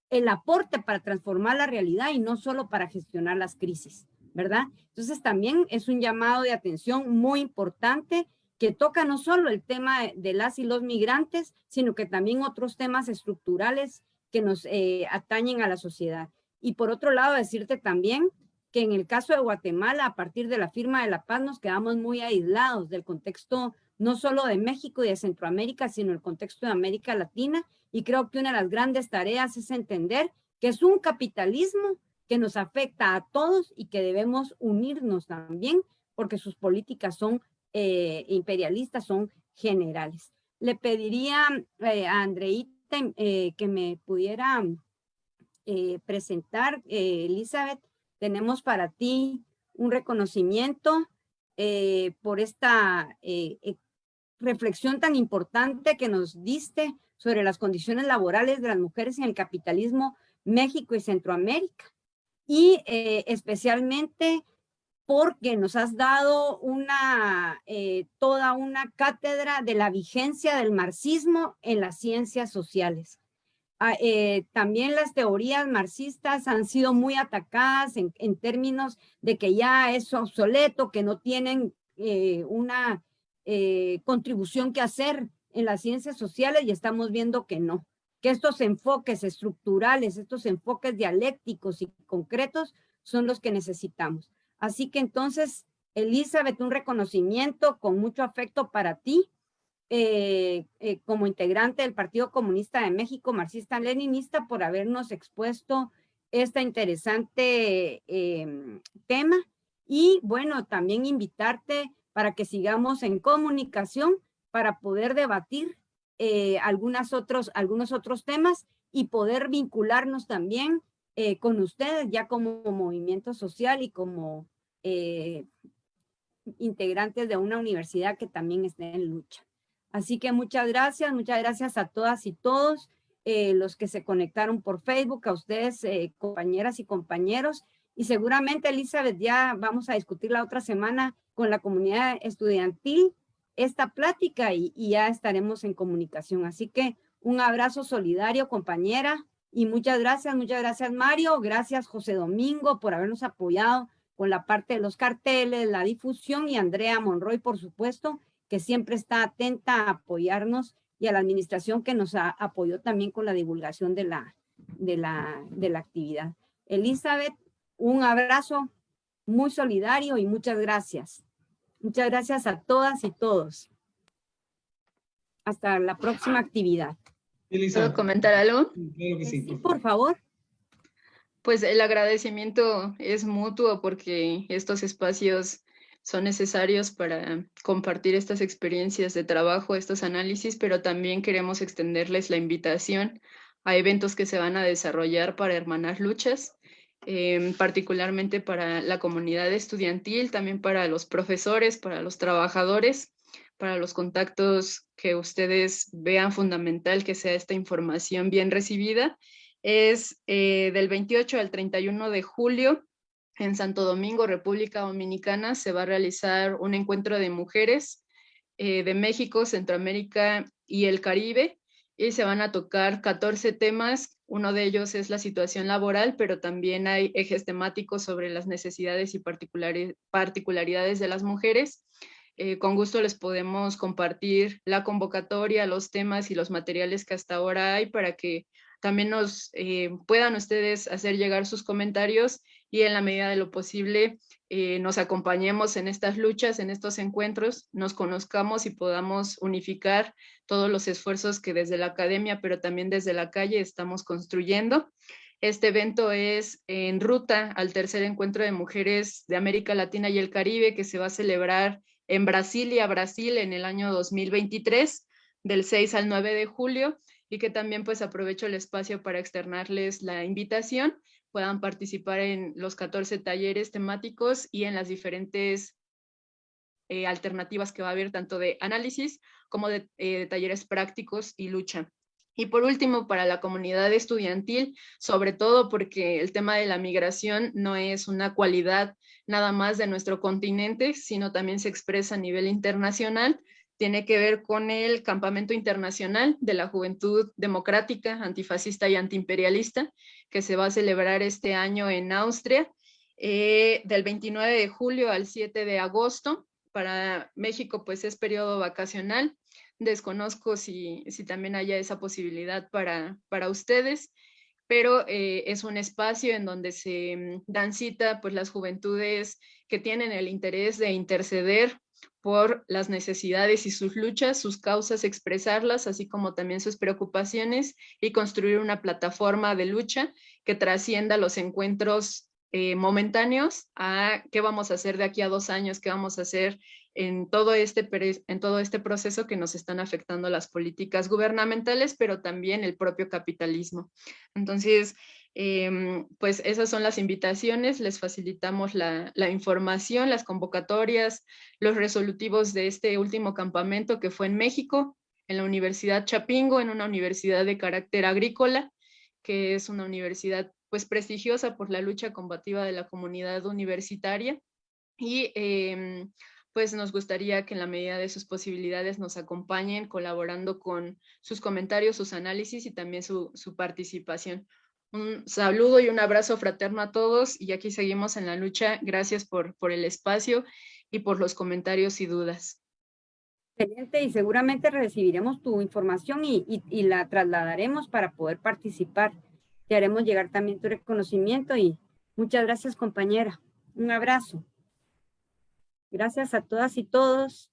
B: el aporte para transformar la realidad y no solo para gestionar las crisis, ¿verdad? Entonces también es un llamado de atención muy importante que toca no solo el tema de las y los migrantes, sino que también otros temas estructurales que nos eh, atañen a la sociedad. Y por otro lado, decirte también que en el caso de Guatemala, a partir de la firma de la paz, nos quedamos muy aislados del contexto no solo de México y de Centroamérica, sino el contexto de América Latina. Y creo que una de las grandes tareas es entender que es un capitalismo que nos afecta a todos y que debemos unirnos también porque sus políticas son eh, imperialistas, son generales. Le pediría eh, a Andreita eh, que me pudiera presentar, Elizabeth, tenemos para ti un reconocimiento eh, por esta eh, eh, reflexión tan importante que nos diste sobre las condiciones laborales de las mujeres en el capitalismo México y Centroamérica. Y especialmente porque nos has dado una, toda una cátedra de la vigencia del marxismo en las ciencias sociales. Ah, eh, también las teorías marxistas han sido muy atacadas en, términos de que ya es obsoleto, que no tienen eh, una eh, contribución que hacer en las ciencias sociales y estamos viendo que no, que estos enfoques estructurales, estos enfoques dialécticos y concretos son los que necesitamos. Así que entonces, Elizabeth, un reconocimiento con mucho afecto para ti eh, eh, como integrante del Partido Comunista de México, marxista-leninista, por habernos expuesto este interesante em, tema. Y bueno, también invitarte para que sigamos en comunicación para poder debatir eh, algunas otros, algunos otros temas y poder vincularnos también con ustedes ya como movimiento social y como integrantes de una universidad que también esté en lucha. Así que muchas gracias, muchas gracias a todas y todos eh, los que se conectaron por Facebook, a ustedes, eh, compañeras y compañeros. Y seguramente, Elizabeth, ya vamos a discutir la otra semana con la comunidad estudiantil esta plática y, y ya estaremos en comunicación. Así que un abrazo solidario, compañera, y muchas gracias, muchas gracias Mario, gracias José Domingo por habernos apoyado con la parte de los carteles, la difusión y Andrea Monroy, por supuesto, que siempre está atenta a apoyarnos y a la administración que nos apoyó también con la divulgación de la, de la, de la actividad. Elizabeth, un abrazo muy solidario y muchas gracias. Muchas gracias a todas y todos. Hasta la próxima actividad.
C: ¿Puedo comentar algo?
B: sí, por favor.
C: Pues el agradecimiento es mutuo porque estos espacios son necesarios para compartir estas experiencias de trabajo, estos análisis, pero también queremos extenderles la invitación a eventos que se van a desarrollar para hermanar luchas, em, particularmente para la comunidad estudiantil, también para los profesores, para los trabajadores, para los contactos que ustedes vean fundamental que sea esta información bien recibida. Es eh, del 28 al 31 de julio en Santo Domingo, República Dominicana, se va a realizar un encuentro de mujeres eh, de México, Centroamérica y el Caribe y se van a tocar 14 temas. Uno de ellos es la situación laboral, pero también hay ejes temáticos sobre las necesidades y particularidades de las mujeres. Eh, con gusto les podemos compartir la convocatoria, los temas y los materiales que hasta ahora hay para que también nos eh, puedan ustedes hacer llegar sus comentarios y en la medida de lo posible eh, nos acompañemos en estas luchas, en estos encuentros, nos conozcamos y podamos unificar todos los esfuerzos que desde la academia, pero también desde la calle estamos construyendo. Este evento es en ruta al tercer encuentro de mujeres de América Latina y el Caribe que se va a celebrar en Brasilia, Brasil, en el año 2023, del 6 al 9 de julio, y que también pues aprovecho el espacio para externarles la invitación, puedan participar en los 14 talleres temáticos y en las diferentes eh, alternativas que va a haber, tanto de análisis como de eh, talleres prácticos y lucha. Y por último, para la comunidad estudiantil, sobre todo porque el tema de la migración no es una cualidad nada más de nuestro continente, sino también se expresa a nivel internacional, tiene que ver con el Campamento Internacional de la Juventud Democrática, Antifascista y Antiimperialista, que se va a celebrar este año en Austria, eh, del 29 de julio al 7 de agosto. Para México, pues es periodo vacacional, Desconozco si, si también haya esa posibilidad para, para ustedes, pero eh, es un espacio en donde se mm, dan cita pues, las juventudes que tienen el interés de interceder por las necesidades y sus luchas, sus causas, expresarlas, así como también sus preocupaciones y construir una plataforma de lucha que trascienda los encuentros eh, momentáneos a qué vamos a hacer de aquí a dos años, qué vamos a hacer en todo, este, en todo este proceso que nos están afectando las políticas gubernamentales, pero también el propio capitalismo. Entonces, em, pues esas son las invitaciones, les facilitamos la, información, las convocatorias, los resolutivos de este último campamento que fue en México, en la Universidad Chapingo, en una universidad de carácter agrícola, que es una universidad pues prestigiosa por la lucha combativa de la comunidad universitaria. Y eh, pues nos gustaría que en la medida de sus posibilidades nos acompañen colaborando con sus comentarios, sus análisis y también su, participación. Un saludo y un abrazo fraterno a todos y aquí seguimos en la lucha. Gracias por, por el espacio y por los comentarios y dudas.
B: Excelente y seguramente recibiremos tu información y, y, la trasladaremos para poder participar. Te haremos llegar también tu reconocimiento y muchas gracias compañera. Un abrazo. Gracias a todas y todos.